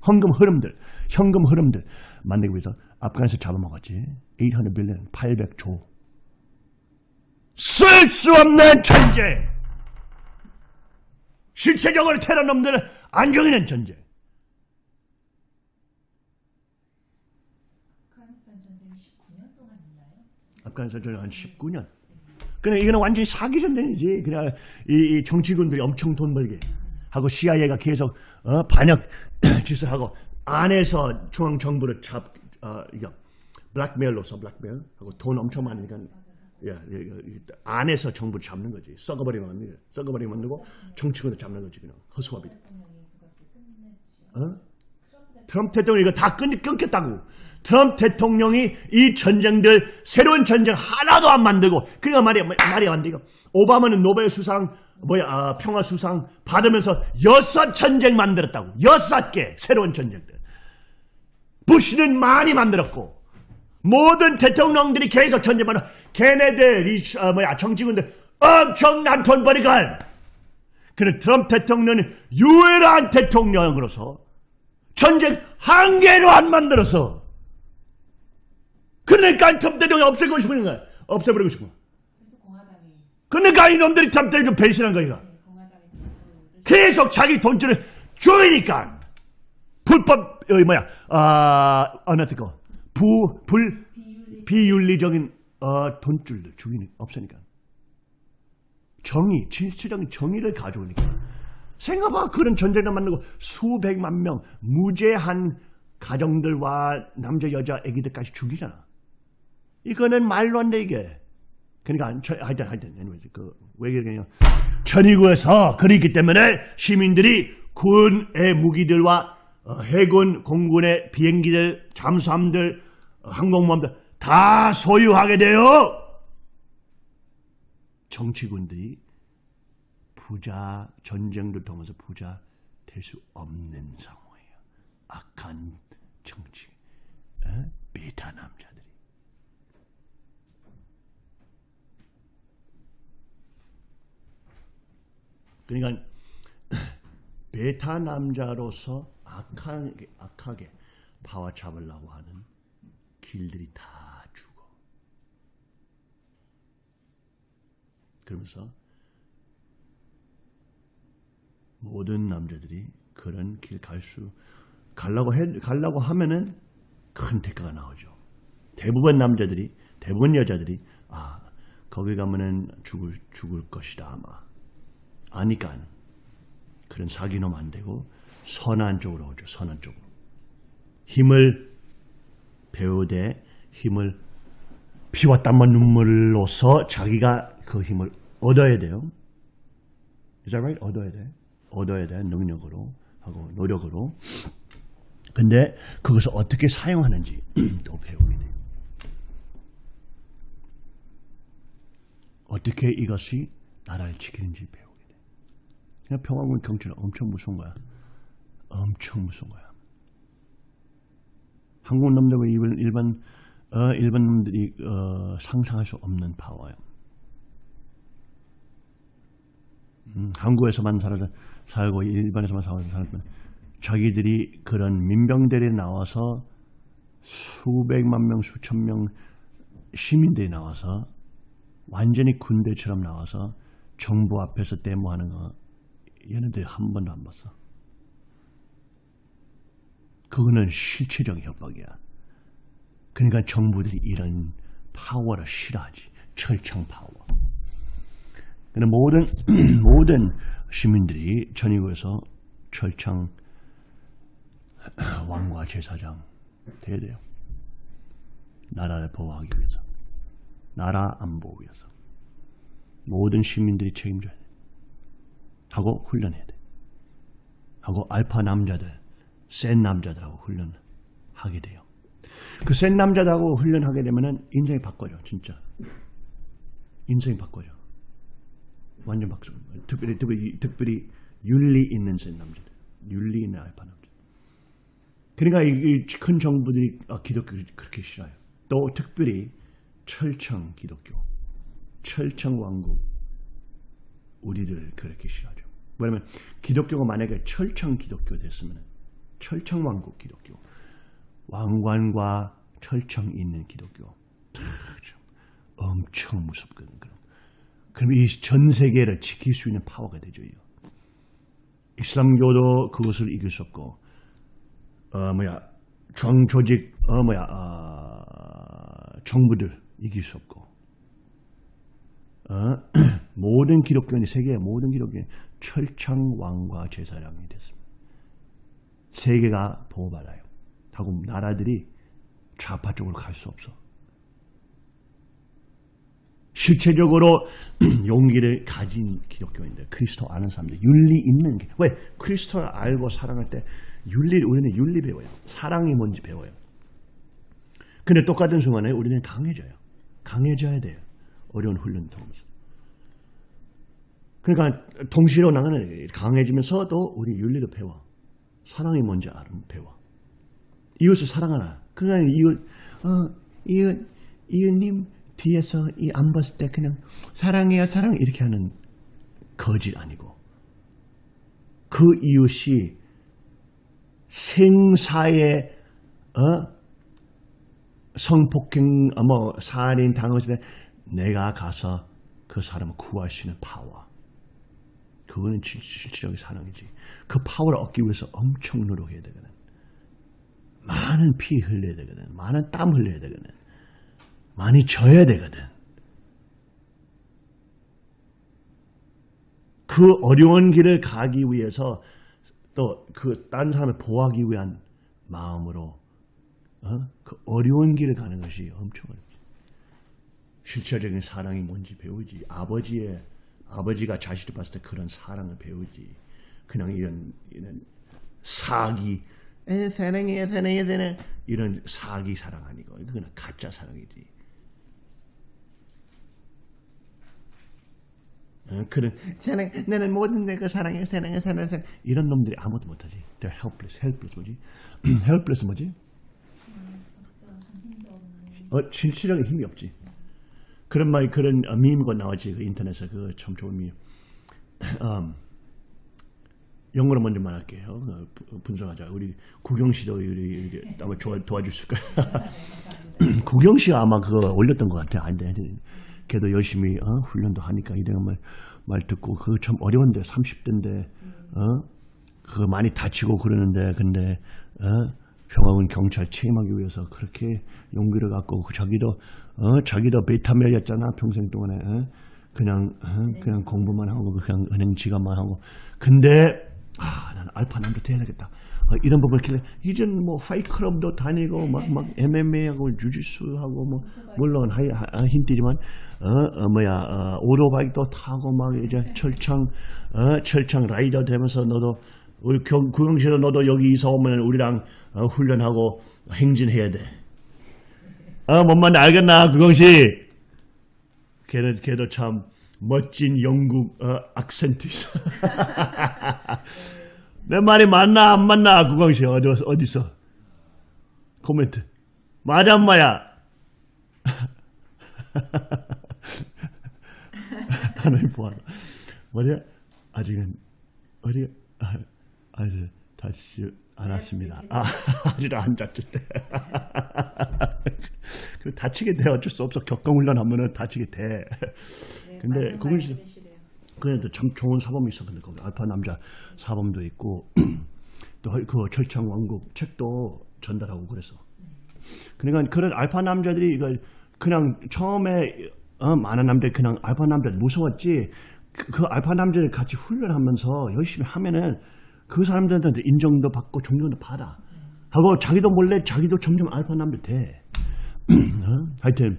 헌금 흐름들, 현금 흐름들 만들기 위해서 아프간에서 잡아먹었지. 800 billion, 800조. 쓸 수 없는 전쟁! 실체적으로 테러놈들을 안 죽이는 전쟁. 아프가니스탄 전쟁이 19년 동안 있나요? 아프간에서 저한 19년. 그냥 이거는 완전히 사기 전쟁이지. 그냥 이, 이 정치군들이 엄청 돈 벌게 하고 CIA가 계속 어, 반역 짓을 하고 안에서 중앙 정부를 잡, 어, 이거 블랙메일로서 블랙메일 하고 돈 엄청 많으니까 안에서 정부 를 잡는 거지. 썩어버리면 안 돼. 썩어버리면 안 되고 정치군을 잡는 거지 그냥 허수아비. 어? 트럼프 대통령이 이거 다 끊, 끊겠다고. 트럼프 대통령이 이 전쟁들, 새로운 전쟁 하나도 안 만들고, 그러니까 말이, 말이 안 돼, 이거. 오바마는 노벨 수상, 뭐야, 아, 평화 수상 받으면서 여섯 전쟁 만들었다고. 여섯 개, 새로운 전쟁들. 부시는 많이 만들었고, 모든 대통령들이 계속 전쟁만, 걔네들, 이, 어, 뭐야, 정치군들 엄청난 돈 버리걸. 그는 트럼프 대통령은 유일한 대통령으로서 전쟁 한 개로 안 만들어서 그러니까 트럼프 대통령이 없애고 싶은 거야. 없애버리고. 그래서 공화당이 그러니까 이놈들이 트럼프 대통령 배신한 거야. 계속 자기 돈줄을 조이니까 불법 여기 뭐야 아 어느 거 부불 비윤리 비윤리적인 어, 돈줄들 주인이 없으니까. 정의 진실적인 정의를 가져오니까. 생각봐 그런 전쟁을 만들고 수백만 명 무죄한 가정들과 남자 여자 아기들까지 죽이잖아. 이거는 말로 안 돼 이게. 그러니까 저, 하여튼 하여튼 그왜 그러냐. 천의구에서 그렇기 때문에 시민들이 군의 무기들과 어, 해군 공군의 비행기들 잠수함들 어, 항공모함들 다 소유하게 돼요. 정치군들이 부자 전쟁을 통해서 부자 될 수 없는 상황이에요. 악한 정치, 에? 베타 남자들이. 그러니까 베타 남자로서 악하게, 악하게 파와 잡으려고 하는 길들이 다 죽어. 그러면서 모든 남자들이 그런 길 갈 수, 가려고 해, 가려고 하면은 큰 대가가 나오죠. 대부분 남자들이, 대부분 여자들이, 아, 거기 가면은 죽을, 죽을 것이다, 아마. 아니까 그런 사기놈 안 되고 선한 쪽으로 오죠. 선한 쪽으로. 힘을 배우되 힘을 피와 땀과 눈물로서 자기가 그 힘을 얻어야 돼요. Is that right? 얻어야 돼. 얻어야 돼. 능력으로 하고 노력으로. 근데 그것을 어떻게 사용하는지 또 배우게 돼. 어떻게 이것이 나라를 지키는지 배우게 돼. 그냥 평화군 경찰은 엄청 무서운 거야. 엄청 무서운 거야. 한국 놈들과 일반 일반 어, 일반 놈들이 어, 상상할 수 없는 파워예요. 음, 한국에서만 살아 살고 일반에서만 살고 살면 자기들이 그런 민병대에 나와서 수백만 명 수천 명 시민들이 나와서 완전히 군대처럼 나와서 정부 앞에서 데모하는 거 얘네들 한 번도 안 봤어. 그거는 실체적 협박이야. 그러니까 정부들이 이런 파워를 싫어하지. 철창 파워. 근데 모든 모든 시민들이 전이구에서 철창 왕과 제사장 돼야 돼요. 나라를 보호하기 위해서. 나라 안보 위해서. 모든 시민들이 책임져야 돼. 하고 훈련해야 돼. 하고 알파 남자들, 센 남자들하고 훈련하게 돼요. 그 센 남자들하고 훈련하게 되면은 인생이 바꿔져, 진짜. 인생이 바꿔져. 완전 바꿔. 특별히, 특별히, 특별히 윤리 있는 센 남자들. 윤리 있는 알파 남자. 그러니까 이 큰 정부들이 아, 기독교를 그렇게 싫어요. 또 특별히 철청 기독교, 철청 왕국, 우리들 그렇게 싫어하죠. 왜냐면 기독교가 만약에 철청 기독교 됐으면 철청 왕국 기독교, 왕관과 철청 있는 기독교, 참 엄청 무섭거든. 그럼 그럼 이 전 세계를 지킬 수 있는 파워가 되죠. 이슬람교도 그것을 이길 수 없고, 어 뭐야 정 조직 어 뭐야 어, 정부들 이길 수 없고, 어? 모든 기독교인이 세계의 모든 기독교인이 철창 왕과 제사장이 됐습니다. 세계가 보호받아요. 하고 나라들이 좌파 쪽으로 갈 수 없어. 실체적으로 용기를 가진 기독교인들, 그리스도 아는 사람들, 윤리 있는 게. 왜? 그리스도를 알고 사랑할 때 윤리를, 우리는 윤리 배워요. 사랑이 뭔지 배워요. 근데 똑같은 순간에 우리는 강해져요. 강해져야 돼요. 어려운 훈련 통해서. 그러니까 동시로 나가는 강해지면서도 우리 윤리를 배워. 사랑이 뭔지 알면 배워. 이웃을 사랑하라. 그러니까 이웃, 어, 이웃, 이웃님 뒤에서 이 안 봤을 때 그냥 사랑해요, 사랑 이렇게 하는 거짓 아니고 그 이웃이 생사의 어? 성폭행, 어, 뭐 살인 때 내가 가서 그 사람을 구할 수 있는 파워. 그거는 실- 실질적인 사랑이지. 그 파워를 얻기 위해서 엄청 노력해야 되거든. 많은 피 흘려야 되거든. 많은 땀 흘려야 되거든. 많이 져야 되거든. 그 어려운 길을 가기 위해서 또그딴 사람을 보호하기 위한 마음으로 어? 그 어려운 길을 가는 것이 엄청 어렵지. 실체적인 사랑이 뭔지 배우지. 아버지의 아버지가 자식을 봤을 때 그런 사랑을 배우지. 그냥 이런 이런 사기, 에, 사랑해요, 사랑해요, 사랑 이런 사기 사랑 아니고 그건 가짜 사랑이지. 어, 그런 사랑, 나는 모든 내가 사랑해, 사랑해, 사랑해, 사랑해. 이런 놈들이 아무것도 못하지. They're helpless, helpless 뭐지? helpless 뭐지? 어, 실질적인 힘이 없지. 그런 말, 그런 어, 밈거 나왔지. 그 인터넷에 그참 좋은 밈. 음, 영어로 먼저 말할게요. 어, 부- 분석하자. 우리 구경 씨도 우리 이렇게 아마 도와, 도와줄 수까 구경 씨가 아마 그거 올렸던 것 같아. 아닌데. 걔도 열심히 어, 훈련도 하니까 이대가 말, 말 듣고 그거 참 어려운데 30대인데 어? 그거 많이 다치고 그러는데 근데 어? 평화군 경찰 취임하기 위해서 그렇게 용기를 갖고 그 자기도 어? 자기도 베타멜이었잖아 평생 동안에 어? 그냥 어? 그냥 공부만 하고 그냥 은행 지갑만 하고 근데 아 나는 알파 남자 돼야 되겠다 어, 이런 부분을 길래 이젠 뭐 파이클럽도 다니고 막, 막 MMA하고 주짓수하고 뭐 물론 하이, 하, 아, 힌트지만 어, 어 뭐야 어, 오토바이도 타고 막 이제 철창 어, 철창 라이더 되면서 너도 우리 경, 구영실로 너도 여기 이사 오면 우리랑 어, 훈련하고 행진해야 돼. 어, 뭔 말인지 알겠나, 구경씨? 걔는, 걔도 참 멋진 영국 어, 악센트 있어. 내 말이 맞나, 안 맞나, 구경씨? 어디, 어디서? 코멘트. 맞아, 안 맞아? 하나님 보아서. 뭐냐? 아직은, 아, 아직 다시 안 왔습니다. 아, 안 잤을 때. 그 다치게 돼. 어쩔 수 없어. 격동훈련 하면은 다치게 돼. 근데 그건 진 그래도 참 좋은 사범이 있어. 근데 거기 알파 남자 사범도 있고 또 그 철창 왕국 책도 전달하고 그랬어. 그러니까 그런 알파 남자들이 이걸 그냥 처음에 어, 많은 남자들이 그냥 알파 남자들 무서웠지. 그, 그 알파 남자들 같이 훈련하면서 열심히 하면은 그 사람들한테 인정도 받고 존경도 받아. 하고 자기도 몰래 자기도 점점 알파 남자 돼. 어? 하여튼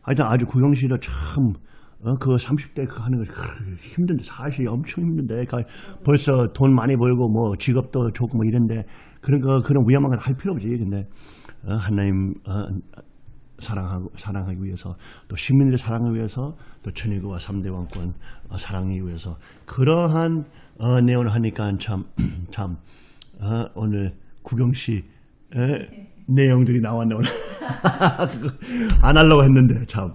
하여튼 아주 구영씨도 참, 어, 그 30대 그 하는 거 힘든데, 사실 엄청 힘든데, 그 벌써 돈 많이 벌고, 뭐, 직업도 좋고, 뭐, 이런데, 그런 거, 그런 위험한 거할 필요 없지. 근데, 어, 하나님, 어, 사랑하고, 사랑하기 위해서, 또 시민들의 사랑을 위해서, 또 천일교와 3대 왕권 어, 사랑하기 위해서, 그러한, 어, 내용을 하니까 참, 참, 어, 오늘 구경씨, 에, 내용들이 나왔네, 오늘. 안 하려고 했는데 참.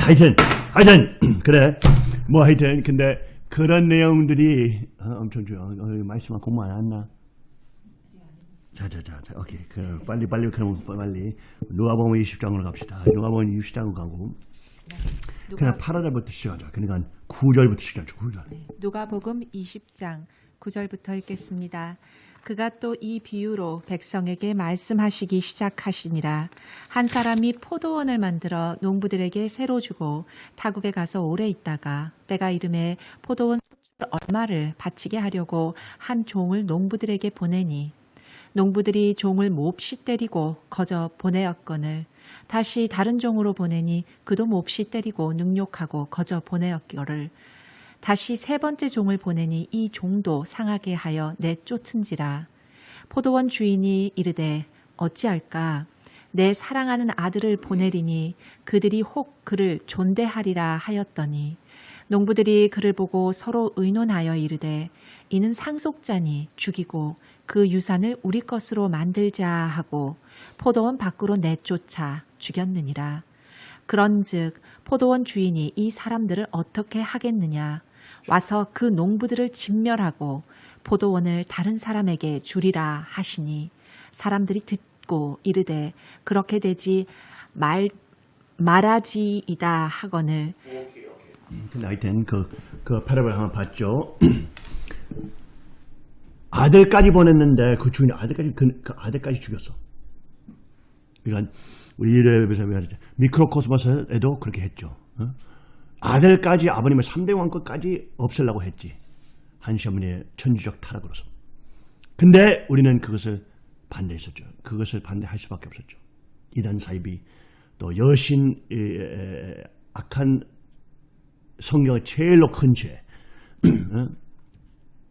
하여튼 하여튼 그래 뭐 하여튼 근데 그런 내용들이 어, 엄청 중요. 어, 말씀만 공부 안 했나? 자자자 자, 오케이 그 빨리 빨리 그럼 빨리 누가복음 20장으로 갑시다. 누가복음 20장으로 가고 그냥 8절부터 시작하자. 그러니까 9절부터 시작하자. 9절. 누가복음 20장 9절부터 읽겠습니다. 그가 또 이 비유로 백성에게 말씀하시기 시작하시니라. 한 사람이 포도원을 만들어 농부들에게 새로 주고 타국에 가서 오래 있다가 때가 이름에 포도원 소출 얼마를 바치게 하려고 한 종을 농부들에게 보내니 농부들이 종을 몹시 때리고 거저 보내었거늘 다시 다른 종으로 보내니 그도 몹시 때리고 능욕하고 거저 보내었기를. 다시 세 번째 종을 보내니 이 종도 상하게 하여 내쫓은지라. 포도원 주인이 이르되 어찌할까? 내 사랑하는 아들을 보내리니 그들이 혹 그를 존대하리라 하였더니. 농부들이 그를 보고 서로 의논하여 이르되 이는 상속자니 죽이고 그 유산을 우리 것으로 만들자 하고 포도원 밖으로 내쫓아 죽였느니라. 그런즉 포도원 주인이 이 사람들을 어떻게 하겠느냐 와서 그 농부들을 진멸하고 포도원을 다른 사람에게 주리라 하시니 사람들이 듣고 이르되 그렇게 되지 말 말하지이다 하거늘 근데 하여튼 그, 그 패러블 하나 봤죠. 아들까지 보냈는데 그 주인이 아들까지 그, 그 아들까지 죽였어. 그러니까 우리 이래에서 미크로코스모스에도 그렇게 했죠. 어? 아들까지 아버님의 3대 왕권까지 없애려고 했지. 한시어머니의 천주적 타락으로서. 근데 우리는 그것을 반대했었죠. 그것을 반대할 수밖에 없었죠. 이단 사입이 또 여신 악한 성경의 제일로 큰 죄, 어?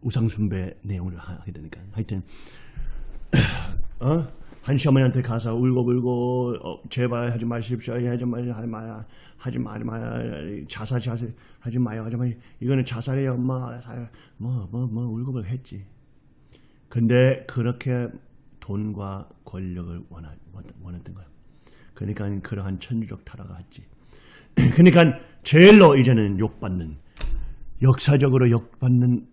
우상숭배 내용을 하게 되니까. 하여튼 어? 한 시어머니한테 가서 울고불고 어, 제발 하지 마십시오. 하지 마요 하지 마요 하지 마요 자살 자살 하지 마요. 하지 마요 이거는 자살이에요 엄마. 뭐뭐 뭐 울고불고 했지. 근데 그렇게 돈과 권력을 원하, 원했던 거예요 그러니까 그러한 천주적 타락을 했지. 그러니까 제일로 이제는 욕받는 역사적으로 욕받는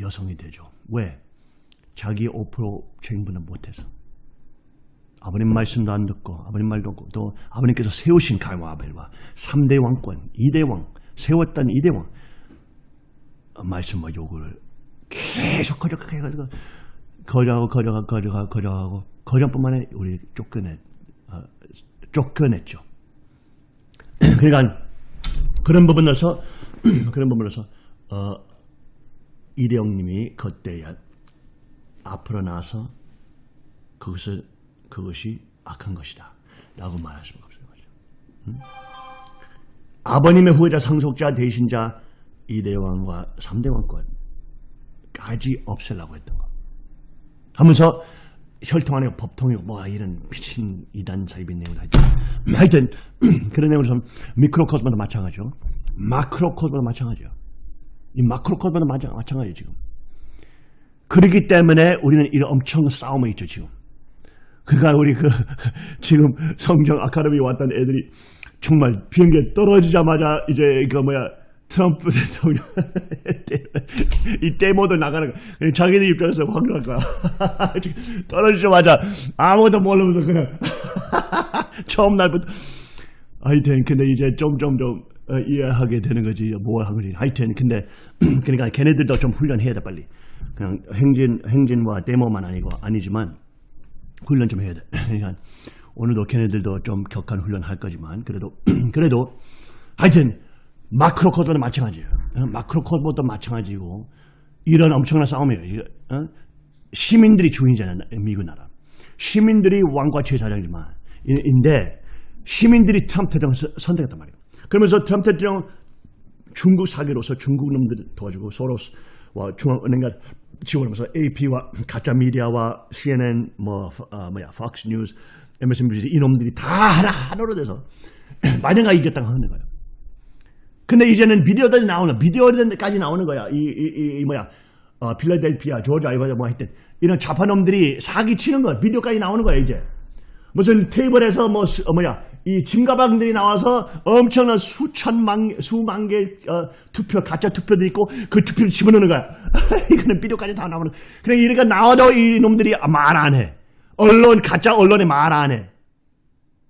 여성이 되죠. 왜? 자기 5% 책임분을 못해서. 아버님 말씀도 안 듣고 아버님 말도 없고 또 아버님께서 세우신 가와 아벨과 3대 왕권, 2대 왕, 세웠던 2대 왕 말씀과 요구를 계속 거절하게 해가지고 거절하고 거절하고 거절하고 거절하고 거절뿐만 아니라 우리 쫓겨냈, 어, 쫓겨냈죠. 그러니까 그런 부분에서 그런 부분에서 어, 이대영님이 그때야 앞으로 나서 그것을 그것이 악한 것이다 라고 말할 수가 없어요. 응? 아버님의 후계자 상속자 대신자 이대왕과 삼대왕권까지 없애려고 했던 거. 하면서 혈통 안에 법통이고 뭐 이런 미친 이단 사입인 내용을 하죠. 하여튼 그런 내용을 좀 미크로코스마도 마찬가지죠. 마크로코스마도 마찬가지죠. 이 마크로코스마도 마찬가지죠 지금. 그렇기 때문에 우리는 이런 엄청 싸움에 있죠 지금. 그러니까 우리 그 지금 성경 아카데미 왔던 애들이 정말 비행기 떨어지자마자 이제 그 뭐야 트럼프 대통령 이 데모도 나가는 거 자기들 입장에서 확날 거야 떨어지자마자 아무것도 모르면서 그냥 처음 날부터 하여튼 근데 이제 점점점 어, 이해하게 되는 거지 뭘 하는 거지 하여튼 근데 그러니까 걔네들도 좀 훈련해야 돼 빨리 그냥 행진 행진과 데모만 아니고 아니지만 훈련 좀 해야 돼 그러니까 오늘도 걔네들도 좀 격한 훈련 할 거지만 그래도 그래도 하여튼 마크로 코드도 마찬가지예요. 어? 마크로 코드도 마찬가지고 이런 엄청난 싸움이에요. 어? 시민들이 주인이잖아요. 미국 나라. 시민들이 왕과 제사장이지만 인데 시민들이 트럼프 대통령을 선택했단 말이에요. 그러면서 트럼프 대통령 중국 사기로서 중국 놈들 도와주고 소로스와 중앙은행과 지원하면서 AP와 가짜 미디어와 CNN 뭐 어, 뭐야 Fox News, MSNBC 이놈들이 다 하나 하나로 돼서 마녀가 이겼다고 하는 거예요. 근데 이제는 비디오들이 나오는 비디오들까지 나오는 거야. 이, 이, 이 뭐야 어, 필라델피아, 조지 아이버가 뭐 했든 이런 좌파놈들이 사기 치는 거야. 비디오까지 나오는 거야 이제. 무슨 테이블에서 뭐 수, 어, 뭐야 이 짐가방들이 나와서 엄청난 수천만 수만 개 어, 투표 가짜 투표도 있고 그 투표를 집어넣는 거야. 이거는 비디오까지 다 나오는. 그래 이러니까 나와도 이 놈들이 말 안 해. 언론 가짜 언론에 말 안 해.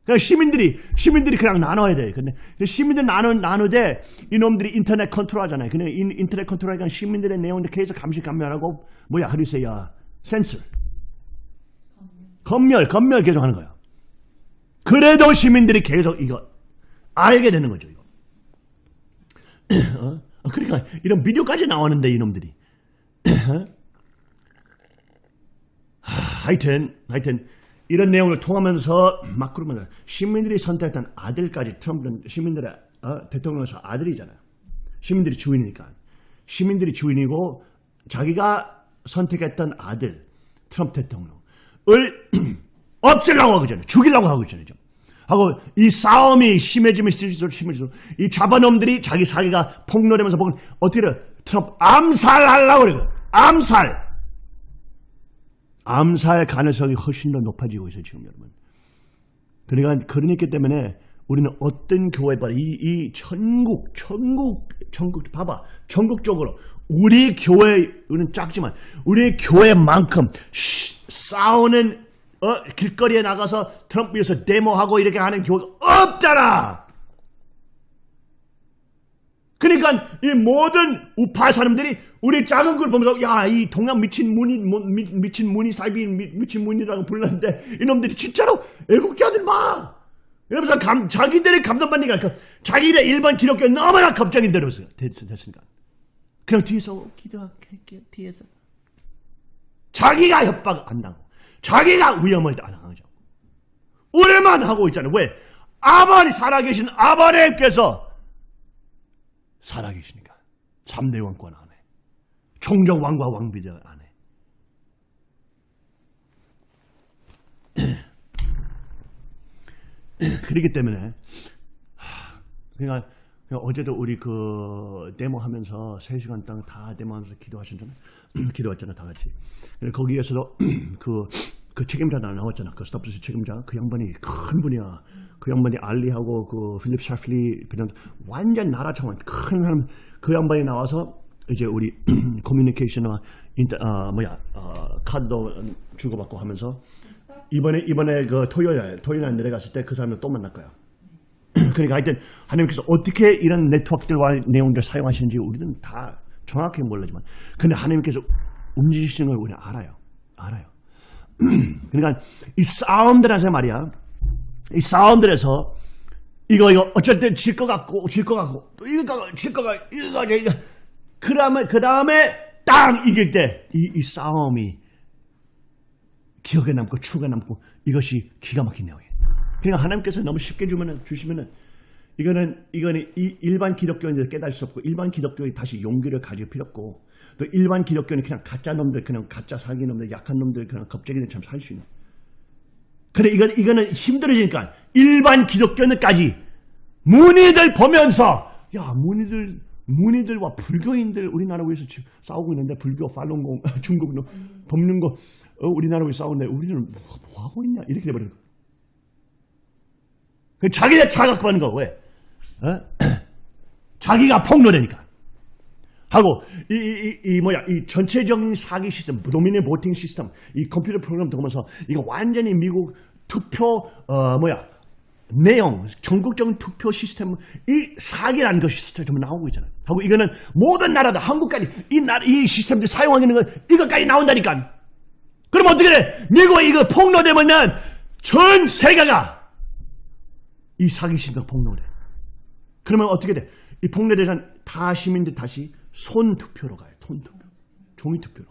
그러니까 시민들이 시민들이 그냥 나눠야 돼. 근데 시민들 나누 나누되 이놈들이 인터넷 컨트롤하잖아요. 근데 인, 터넷 컨트롤하니까 시민들의 내용들 계속 감시 감면하고 뭐야 하리세야 센서 검열 검열 계속 하는 거야. 그래도 시민들이 계속 이거 알게 되는 거죠. 이거. 어? 그러니까 이런 비디오까지 나오는데 이놈들이. 하여튼 하여튼 이런 내용을 통하면서 막 그러면 시민들이 선택한 아들까지 트럼프는 시민들의 어, 대통령에서 아들이잖아요. 시민들이 주인이니까. 시민들이 주인이고 자기가 선택했던 아들 트럼프 대통령을 없애려고 하고 있잖아요. 죽이려고 하고 있잖아요. 하고 이 싸움이 심해지면 심해질수록 심해질수록 이 좌반놈들이 자기 사기가 폭로되면서 보면 어떻게 돼? 트럼프 암살하려고 그래요. 암살. 암살 가능성이 훨씬 더 높아지고 있어요. 지금 여러분. 그러니까 그러니까 때문에 우리는 어떤 교회 봐, 이, 이 천국, 천국, 천국, 봐봐. 전국적으로 우리 교회는 작지만 우리 교회만큼 쉬, 싸우는 어, 길거리에 나가서 트럼프 위해서 데모하고 이렇게 하는 교회가 없잖아. 그러니까 이 모든 우파 사람들이 우리 작은 걸 보면서 야 이 동양 미친 문이 뭐, 미, 미친 문이 사이비 미, 미친 문이라고 불렀는데 이놈들이 진짜로 애국자들 봐. 이러면서 감, 자기들이 감동받니까 그 자기네 일반 기독교 너무나 이러면서 됐, 됐으니까 그냥 뒤에서 기도할게요 뒤에서 자기가 협박 안 당하고 자기가 위험을 안 당하죠. 우리만 하고 있잖아요. 왜? 아버지 살아계신 아버님께서 살아계시니까 3대 왕권 안에 총정 왕과 왕비들 안에 그렇기 때문에 그러니까 어제도 우리 그 데모 하면서 3시간 동안 다 데모 하면서 기도하셨잖아요. 기도했잖아 다 같이. 거기에서도 그, 그 책임자 나 나왔잖아. 그 스타프스 책임자. 그 양반이 큰 분이야. 그 양반이 알리하고 그 필립 샤플리 완전 나라 차원 큰 사람 그 양반이 나와서 이제 우리 커뮤니케이션과 인터 아 뭐야 어, 카드도 주고받고 하면서 이번에 이번에 그 토요일 토요일 날 내려갔을 때 그 사람을 또 만날 거야. 그러니까 하여튼 하나님께서 어떻게 이런 네트워크들과 내용들을 사용하시는지 우리는 다 정확히 모르지만 근데 하나님께서 움직이시는 걸 우리는 알아요. 알아요. 그러니까 이 싸움들에서 말이야. 이 싸움들에서 이거 이거 어쩔 때 질 것 같고 질 것 같고 또 이거 질것 같고 이거 이거 그다음에 그다음에 딱 이길 때이 이 싸움이 기억에 남고 추억에 남고 이것이 기가 막힌 내용이에요. 그러니까 하나님께서 너무 쉽게 주면은 주시면은 이거는 이거는 이 일반 기독교인들 깨달을 수 없고 일반 기독교인이 다시 용기를 가질 필요 없고 또 일반 기독교인이 그냥 가짜 놈들 그냥 가짜 사기 놈들 약한 놈들 그냥 겁쟁이들처럼 살수 있는. 근데 이건 이거는 힘들어지니까 일반 기독교인들까지 문의들 보면서 야 문의들 문의들과 불교인들 우리나라 위해서 지금 싸우고 있는데 불교 팔롱공 중국 법륜 거 어, 우리나라 위해서 싸우는데 우리는 뭐, 뭐 하고 있냐 이렇게. 그 자기가 자각하는 거 왜? 어? 자기가 폭로되니까. 하고 이, 이, 이, 이 뭐야 이 전체적인 사기 시스템, 도미네 보팅 시스템, 이 컴퓨터 프로그램 들어오면서 이거 완전히 미국 투표 어 뭐야 내용, 전국적인 투표 시스템 이 사기라는 것이 시스템 나오고 있잖아요. 하고 이거는 모든 나라다 한국까지 이 나라 이 시스템들 사용하는 거 이것까지 나온다니까. 그럼 어떻게 돼? 미국 이거 폭로되면 전 세계가 이 사기 시스템 폭로돼. 그러면 어떻게 돼? 이 폭로되면 다 시민들 다시 손 투표로 가요. 손 투표. 종이 투표로.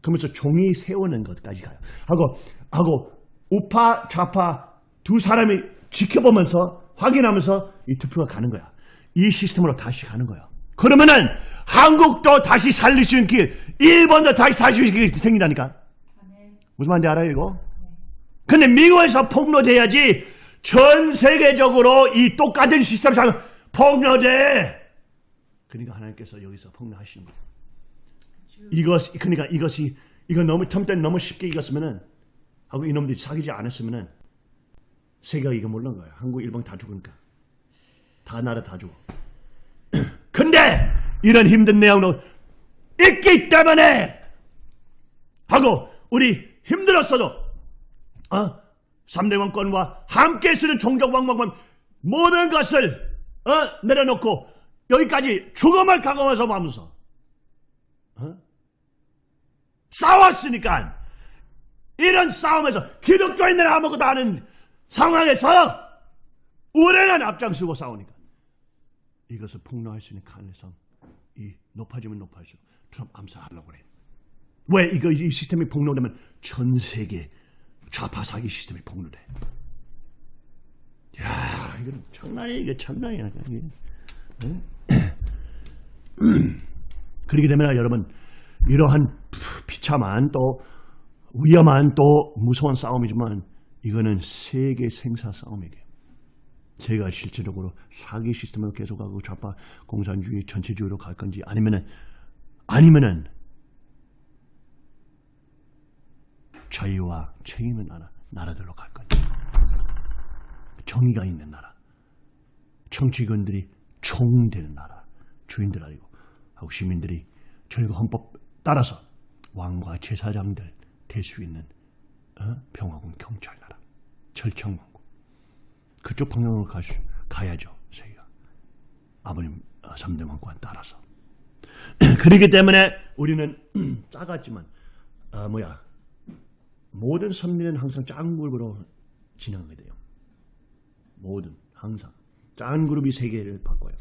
그러면서 종이 세우는 것까지 가요. 하고 하고 우파 좌파 두 사람이 지켜보면서 확인하면서 이 투표가 가는 거야. 이 시스템으로 다시 가는 거야. 그러면은 한국도 다시 살릴 수 있는 길, 일본도 다시 살릴 수 있는 길이 생긴다니까. 아멘. 무슨 말인지 알아요, 이거? 근데 미국에서 폭로돼야지 전 세계적으로 이 똑같은 시스템을 잘 폭로돼. 그러니까 하나님께서 여기서 폭로하시는 거예요. 이것, 그러니까 이것이, 이거 너무, 첨때 너무 쉽게 이겼으면은, 하고 이놈들이 사귀지 않았으면은, 세계가 이거 모르는 거예요. 한국, 일본 다 죽으니까. 다 나라 다 죽어. 근데, 이런 힘든 내용도 있기 때문에, 하고, 우리 힘들었어도, 어? 3대 왕권과 함께 쓰는 종족 왕왕권 모든 것을 어? 내려놓고 여기까지 죽음을 각오해서 하면서 어? 싸웠으니까 이런 싸움에서 기독교인들 아무것도 아는 상황에서 우리는 앞장서고 싸우니까 이것을 폭로할 수 있는 가능성 이 높아지면 높아질수록 트럼프 암살하려고 그래. 왜 이거 이 시스템이 폭로되면 전 세계 좌파 사기 시스템이 폭로돼. 야, 이건 장난이 이게 장난이 아니야. 이게. 응? 그렇기 때문에 여러분 이러한 비참한 또 위험한 또 무서운 싸움이지만 이거는 세계 생사 싸움이게. 제가 실질적으로 사기 시스템으로 계속하고 좌파 공산주의 전체주의로 갈 건지 아니면은 아니면은 자유와 책임의 나라 나라들로 갈 건지 정의가 있는 나라. 정치권들이 총되는 나라. 주인들 아니고. 하고 시민들이 저희가 헌법 따라서 왕과 제사장들 될 수 있는 어? 평화군 경찰 나라. 철청왕국. 그쪽 방향으로 갈 수, 가야죠 저희가. 아버님 어, 3대 왕권 따라서. 그렇기 때문에 우리는 작았지만 어, 뭐야 모든 선민은 항상 작은 그룹으로 진행하게 돼요 모든 항상 작은 그룹이 세계를 바꿔요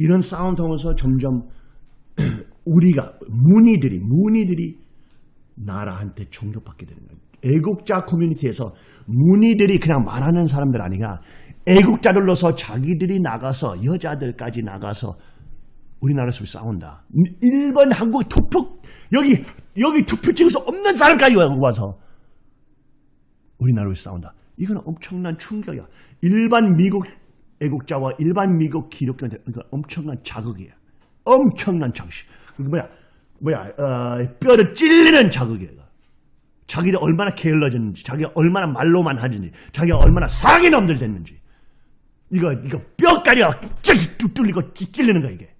이런 싸움 통해서 점점 우리가 문의들이 문의들이 나라한테 존경받게 되는 거예요. 애국자 커뮤니티에서 문의들이 그냥 말하는 사람들 아니라 애국자들로서 자기들이 나가서 여자들까지 나가서 우리나라 속에 싸운다. 일본 한국 투표 여기 여기 투표 찍어서 없는 사람까지 와서 우리나라로 싸운다. 이건 엄청난 충격이야. 일반 미국 애국자와 일반 미국 기독교인들 이건 엄청난 자극이야. 엄청난 자극이. 그 뭐야 뭐야 어, 뼈를 찔리는 자극이야. 자기가 얼마나 게을러졌는지, 자기가 얼마나 말로만 하는지, 자기가 얼마나 사기 놈들 됐는지. 이거 이거 쭉 뚫리고 찔리는 거야 이게.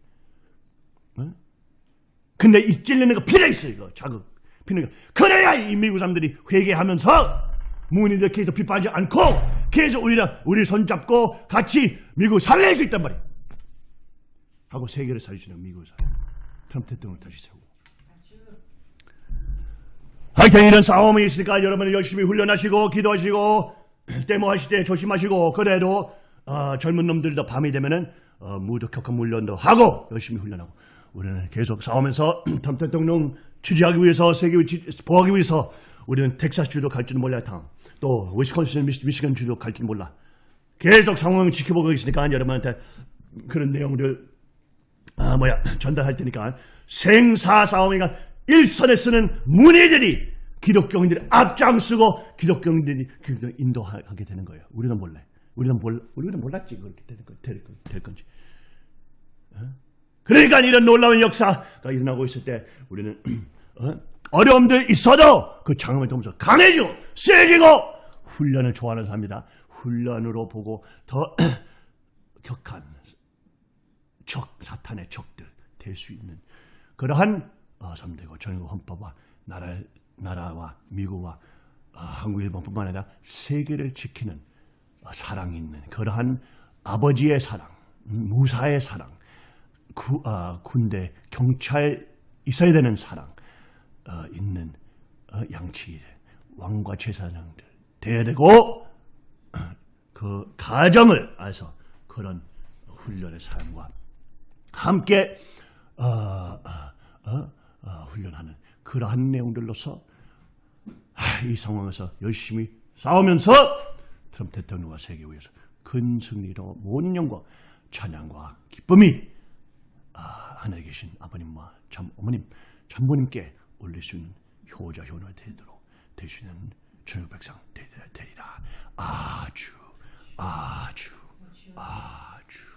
어? 근데 이 찔리는 거 필요 있어 이거 자극. 필요. 그래야 이 미국 사람들이 회개하면서 문의들 계속 빗발지 않고 계속 우리랑 우리 손잡고 같이 미국 살릴 수 있단 말이야. 하고 세계를 살리시는 미국 사람. 트럼프 대통령을 다시 세우고. 하여튼 이런 싸움이 있으니까 여러분은 열심히 훈련하시고 기도하시고 데모하실 때 조심하시고 그래도 어, 젊은 놈들도 밤이 되면은 어, 무도 격한 훈련도 하고 열심히 훈련하고 우리는 계속 싸우면서 트럼프 대통령 취재하기 위해서 세계 보호하기 위해서 우리는 텍사스 주도 갈지도 몰라 다음 또 위스콘신 미시건주도 갈지도 몰라 계속 상황을 지켜보고 있으니까 여러분한테 그런 내용들 아 뭐야 전달할 테니까 생사 싸움이가 일선에 쓰는 문의들이 기독교인들이 앞장서고 기독교인들이 그 인도하게 되는 거예요. 우리는 몰래. 우리는 몰 우리는 몰랐지 그렇게 될, 건, 될, 될 건지. 어? 그러니까 이런 놀라운 역사가 일어나고 있을 때 우리는 어? 려움들 있어도 그 장엄을 통해서 강해지고 세지고 훈련을 좋아하는 사람이다. 훈련으로 보고 더 격한 적 사탄의 적들 될 수 있는 그러한 어, 삼대고 전국 헌법과 나라 나라와 미국과 어, 한국 일본뿐만 아니라 세계를 지키는 어, 사랑 있는 그러한 아버지의 사랑, 음, 무사의 사랑, 구, 어, 군대 경찰 있어야 되는 사랑 어, 있는 어, 양치 왕과 제사장들 돼야 되고 어, 그 가정을 알아서 그런 훈련의 사람과 함께 어, 어, 훈련하는 그러한 내용들로서 하, 이 상황에서 열심히 싸우면서 트럼프 대통령과 세계 위에서 큰 승리로 모든 영광, 찬양과 기쁨이 아, 하늘에 계신 아버님과 참 어머님, 참부님께 올릴 수 있는 효자 효노 되도록 되시는 천국 백성 되리라. 아주 아주 아주